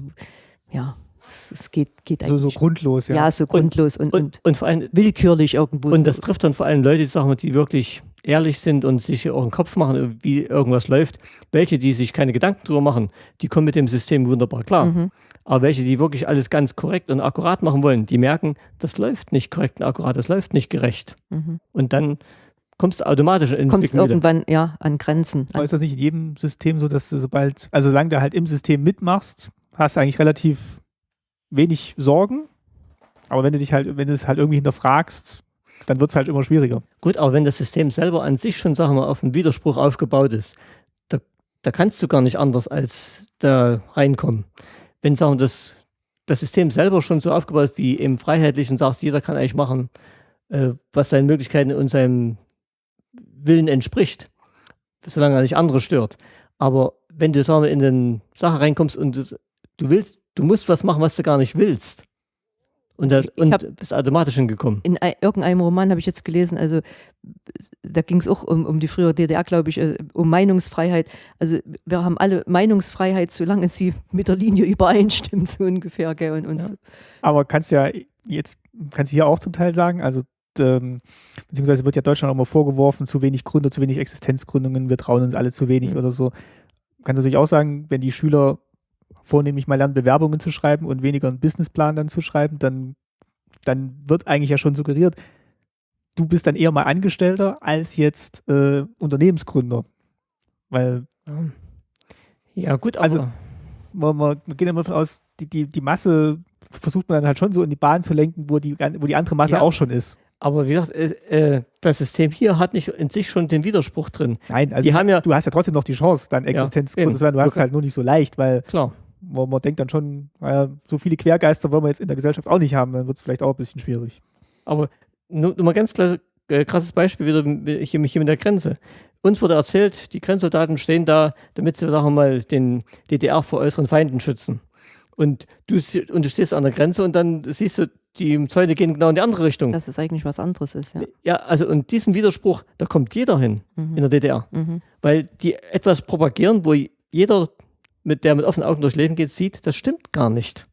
ja, es, es geht, geht so, so eigentlich. grundlos, ja. ja. so grundlos und, und, Und, und vor allem, willkürlich irgendwo. und so. das trifft dann vor allem Leute, sagen wir, die wirklich ehrlich sind und sich auch einen Kopf machen, wie irgendwas läuft. Welche, die sich keine Gedanken drüber machen, die kommen mit dem System wunderbar klar. Mhm. Aber welche, die wirklich alles ganz korrekt und akkurat machen wollen, die merken, das läuft nicht korrekt und akkurat, das läuft nicht gerecht. Mhm. Und dann kommst du automatisch in Kommst irgendwann ja an Grenzen. Aber ist das nicht in jedem System so, dass du sobald, also solange du halt im System mitmachst, hast du eigentlich relativ wenig Sorgen. Aber wenn du dich halt, wenn du es halt irgendwie hinterfragst, dann wird es halt immer schwieriger. Gut, aber wenn das System selber an sich schon, sagen wir, auf einen Widerspruch aufgebaut ist, da, da kannst du gar nicht anders als da reinkommen. Wenn sagen wir, das, das System selber schon so aufgebaut ist wie im Freiheitlichen, sagst, jeder kann eigentlich machen, äh, was seinen Möglichkeiten und seinem Willen entspricht, solange er nicht andere stört. Aber wenn du sagen wir, in eine Sache reinkommst und du willst, du musst was machen, was du gar nicht willst. Und, da, und bist automatisch hingekommen. In ei- irgendeinem Roman habe ich jetzt gelesen, also da ging es auch um, um die frühere DDR, glaube ich, äh, um Meinungsfreiheit. Also wir haben alle Meinungsfreiheit, solange sie mit der Linie übereinstimmt, so ungefähr. Gell? Und, und Ja. so. Aber kannst ja jetzt, kannst du hier auch zum Teil sagen, also ähm, beziehungsweise wird ja Deutschland auch immer vorgeworfen, zu wenig Gründer, zu wenig Existenzgründungen, wir trauen uns alle zu wenig Mhm. oder so. Kannst du natürlich auch sagen, wenn die Schüler vornehmlich mal lernen, Bewerbungen zu schreiben und weniger einen Businessplan dann zu schreiben, dann, dann wird eigentlich ja schon suggeriert, du bist dann eher mal Angestellter als jetzt äh, Unternehmensgründer. Weil Ja, gut, aber Also- man, man, man geht immer davon aus, die, die, die Masse versucht man dann halt schon so in die Bahn zu lenken, wo die, wo die andere Masse Ja. auch schon ist. Aber wie gesagt, äh, äh, das System hier hat nicht in sich schon den Widerspruch drin. Nein, also die haben ja, du hast ja trotzdem noch die Chance, deine Existenzgründe eben. zu werden. Du hast es Okay. halt nur nicht so leicht, weil klar, man, man denkt dann schon, naja, so viele Quergeister wollen wir jetzt in der Gesellschaft auch nicht haben, dann wird es vielleicht auch ein bisschen schwierig. aber nur, nur mal ganz klar, äh, krasses Beispiel wieder hier, hier mit der Grenze. Uns wurde erzählt, die Grenzsoldaten stehen da, damit sie, sagen wir mal, den DDR vor äußeren Feinden schützen. Und du, und du stehst an der Grenze und dann siehst du, die Zäune gehen genau in die andere Richtung. dass es eigentlich was anderes ist. Ja. Ja, also und diesen Widerspruch, da kommt jeder hin in Mhm. der DDR. Mhm. weil die etwas propagieren, wo jeder, mit der mit offenen Augen durchs Leben geht, sieht, das stimmt gar nicht.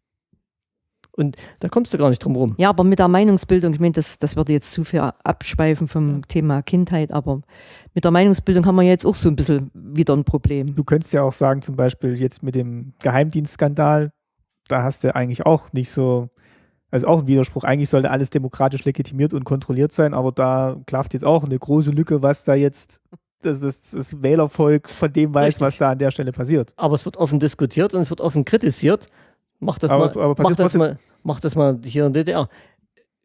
Und da kommst du gar nicht drum rum. Ja, aber mit der Meinungsbildung, ich meine, das, das würde jetzt zu viel abschweifen vom Thema Kindheit, aber mit der Meinungsbildung haben wir jetzt auch so ein bisschen wieder ein Problem. Du könntest ja auch sagen, zum Beispiel jetzt mit dem Geheimdienstskandal, da hast du eigentlich auch nicht so, also auch ein Widerspruch. Eigentlich sollte alles demokratisch legitimiert und kontrolliert sein, aber da klafft jetzt auch eine große Lücke, was da jetzt das, das, das Wählervolk von dem weiß, Richtig. was da an der Stelle passiert. Aber es wird offen diskutiert und es wird offen kritisiert. Mach das, Aber- mal, aber mach das, mal, mach das mal hier in der DDR.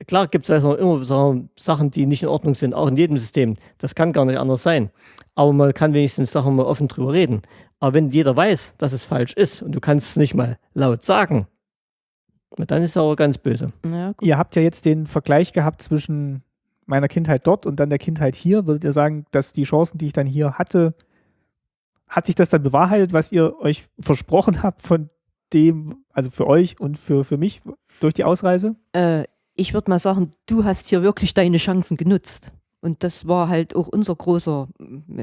Klar gibt es also immer so Sachen, die nicht in Ordnung sind, auch in jedem System. Das kann gar nicht anders sein. Aber man kann wenigstens Sachen mal offen drüber reden. Aber wenn jeder weiß, dass es falsch ist und du kannst es nicht mal laut sagen, na, dann ist es aber ganz böse. Ja, gut. Ihr habt ja jetzt den Vergleich gehabt zwischen meiner Kindheit dort und dann der Kindheit hier. Würdet ihr sagen, dass die Chancen, die ich dann hier hatte, hat sich das dann bewahrheitet, was ihr euch versprochen habt von dem, also für euch und für, für mich durch die Ausreise? Äh, ich würde mal sagen, du hast hier wirklich deine Chancen genutzt. Und das war halt auch unser großer,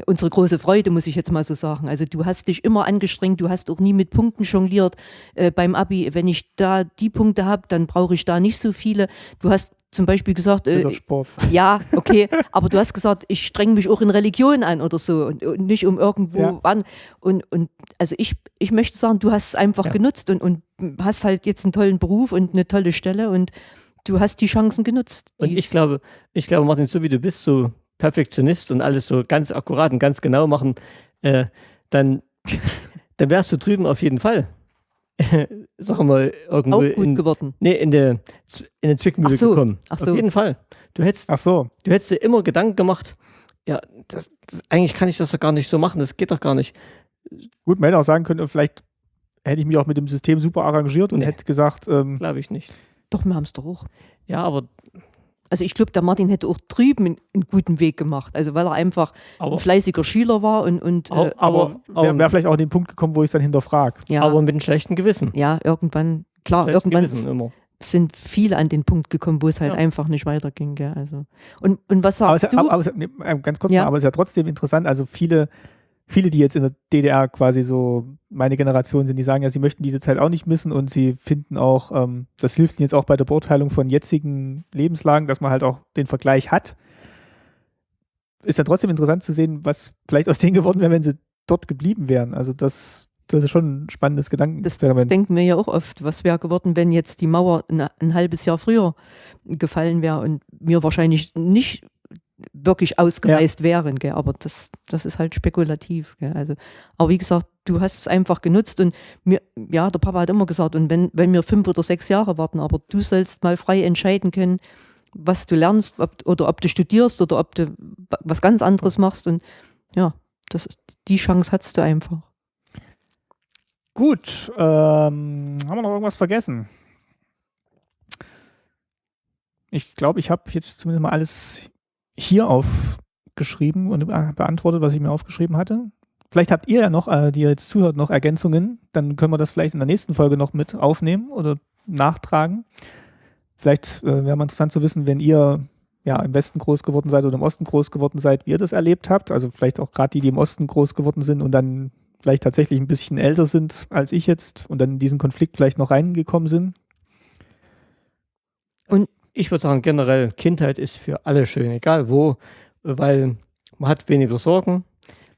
unsere große Freude, muss ich jetzt mal so sagen. Also du hast dich immer angestrengt, du hast auch nie mit Punkten jongliert äh, beim Abi. Wenn ich da die Punkte habe, dann brauche ich da nicht so viele. Du hast zum Beispiel gesagt, äh, ja, okay, aber du hast gesagt, ich streng mich auch in Religion an oder so und, und nicht um irgendwo Ja. wann. Und, und also ich, ich möchte sagen, du hast es einfach Ja. genutzt und, und hast halt jetzt einen tollen Beruf und eine tolle Stelle und du hast die Chancen genutzt. Und ich glaube, ich glaube, Martin, so wie du bist, so Perfektionist und alles so ganz akkurat und ganz genau machen, äh, dann, [laughs] dann wärst du drüben auf jeden Fall. [laughs] Sagen wir mal, irgendwo auch gut in, geworden. nee, in der in eine Zwickmühle Ach so, gekommen. ach so. Auf jeden Fall. Du hättest, Ach so, du hättest dir immer Gedanken gemacht, Ja, das, das, eigentlich kann ich das doch gar nicht so machen. Das geht doch gar nicht. Gut, man hätte auch sagen können, vielleicht hätte ich mich auch mit dem System super arrangiert und Nee. hätte gesagt, ähm, Glaube ich nicht. Doch, wir haben es doch auch. Ja, aber, Also ich glaube, der Martin hätte auch drüben einen, guten Weg gemacht. Also weil er einfach aber, ein fleißiger Schüler war und, und Au- äh, aber aber- wäre wär vielleicht auch an den Punkt gekommen, wo ich es dann hinterfrage. ja, aber mit einem schlechten Gewissen. ja, irgendwann, klar, Schlechtes irgendwann Gewissen immer. sind viele an den Punkt gekommen, wo es halt Ja. einfach nicht weiterging. Gell? Also. Und, und was Aber, es, sagst ist ja- du? aber, aber, es- nee, äh, ganz kurz Ja. mal, aber es ist ja trotzdem interessant. Also viele, viele, die jetzt in der DDR quasi so meine Generation sind, die sagen ja, sie möchten diese Zeit auch nicht missen und sie finden auch, ähm, das hilft ihnen jetzt auch bei der Beurteilung von jetzigen Lebenslagen, dass man halt auch den Vergleich hat. Ist ja trotzdem interessant zu sehen, was vielleicht aus denen geworden wäre, wenn sie dort geblieben wären. Also das, das ist schon ein spannendes Das, das Gedankenexperiment. denken wir ja auch oft. Was wäre geworden, wenn jetzt die Mauer ein, ein halbes Jahr früher gefallen wäre und wir wahrscheinlich nicht wirklich ausgereist wären. Gell? Aber das, das ist halt spekulativ. Gell? Also, aber wie gesagt, du hast es einfach genutzt und mir, ja, der Papa hat immer gesagt, und wenn, wenn wir fünf oder sechs Jahre warten, aber du sollst mal frei entscheiden können, was du lernst ob, oder ob du studierst oder ob du wa- was ganz anderes machst. Und ja, das die Chance hast du einfach. Gut, ähm, haben wir noch irgendwas vergessen? Ich glaube, ich habe jetzt zumindest mal alles hier aufgeschrieben und be- beantwortet, was ich mir aufgeschrieben hatte. Vielleicht habt ihr ja noch, äh, die ihr jetzt zuhört, noch Ergänzungen. Dann können wir das vielleicht in der nächsten Folge noch mit aufnehmen oder nachtragen. Vielleicht äh, wäre mal interessant zu wissen, wenn ihr ja im Westen groß geworden seid oder im Osten groß geworden seid, wie ihr das erlebt habt. Also vielleicht auch gerade die, die im Osten groß geworden sind und dann vielleicht tatsächlich ein bisschen älter sind als ich jetzt und dann in diesen Konflikt vielleicht noch reingekommen sind. Ich würde sagen, generell, Kindheit ist für alle schön, egal wo, weil man hat weniger Sorgen.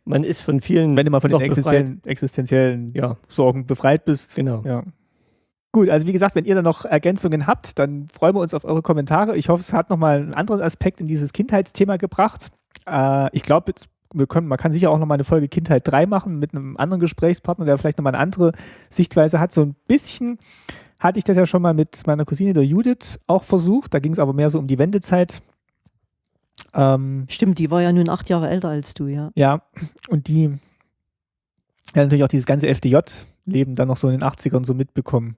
Man ist von vielen. Wenn du mal von den existenziellen, existenziellen Ja, Sorgen befreit bist. genau. Ja. Gut, also wie gesagt, wenn ihr da noch Ergänzungen habt, dann freuen wir uns auf eure Kommentare. Ich hoffe, es hat nochmal einen anderen Aspekt in dieses Kindheitsthema gebracht. Äh, ich glaube, wir können, man kann sicher auch nochmal eine Folge Kindheit 3 machen mit einem anderen Gesprächspartner, der vielleicht nochmal eine andere Sichtweise hat. So ein bisschen hatte ich das ja schon mal mit meiner Cousine, der Judith, auch versucht. Da ging es aber mehr so um die Wendezeit. Ähm, Stimmt, die war ja nun acht Jahre älter als du, ja. ja, und die ja, natürlich auch dieses ganze FDJ-Leben dann noch so in den 80ern so mitbekommen.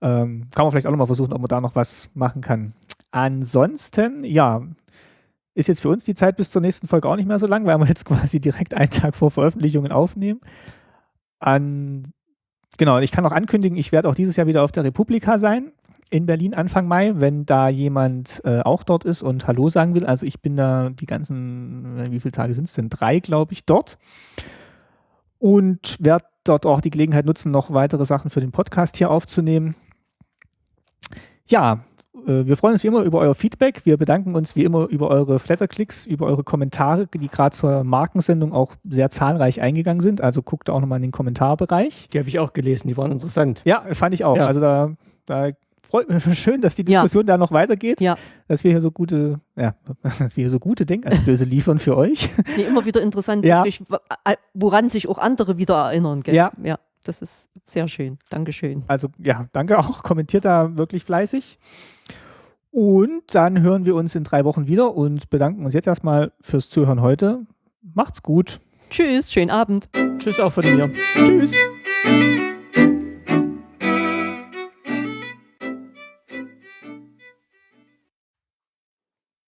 Ähm, kann man vielleicht auch nochmal versuchen, ob man da noch was machen kann. Ansonsten, ja, ist jetzt für uns die Zeit bis zur nächsten Folge auch nicht mehr so lang, weil wir jetzt [laughs] quasi direkt einen Tag vor Veröffentlichungen aufnehmen. An, genau, ich kann auch ankündigen, ich werde auch dieses Jahr wieder auf der Republika sein in Berlin Anfang Mai, wenn da jemand äh, auch dort ist und Hallo sagen will. Also ich bin da die ganzen, äh, wie viele Tage sind es denn? Drei, glaube ich, dort. Und werde dort auch die Gelegenheit nutzen, noch weitere Sachen für den Podcast hier aufzunehmen. Ja, wir freuen uns wie immer über euer Feedback. Wir bedanken uns wie immer über eure Flatterklicks, über eure Kommentare, die gerade zur Markensendung auch sehr zahlreich eingegangen sind. Also guckt auch nochmal in den Kommentarbereich. Die habe ich auch gelesen, die waren interessant. Ja, fand ich auch. Ja. Also da, da freut mich [laughs] schön, dass die Ja. Diskussion da noch weitergeht. Ja. Dass wir hier so gute, ja, [laughs] dass wir hier so gute Denkanstöße liefern für euch. Nee, immer wieder interessant, Ja. äh, woran sich auch andere wieder erinnern. Gell? Ja. ja. Das ist sehr schön. Dankeschön. Also ja, danke auch. Kommentiert da wirklich fleißig. Und dann hören wir uns in drei Wochen wieder und bedanken uns jetzt erstmal fürs Zuhören heute. Macht's gut. Tschüss, schönen Abend. Tschüss auch von mir. Tschüss.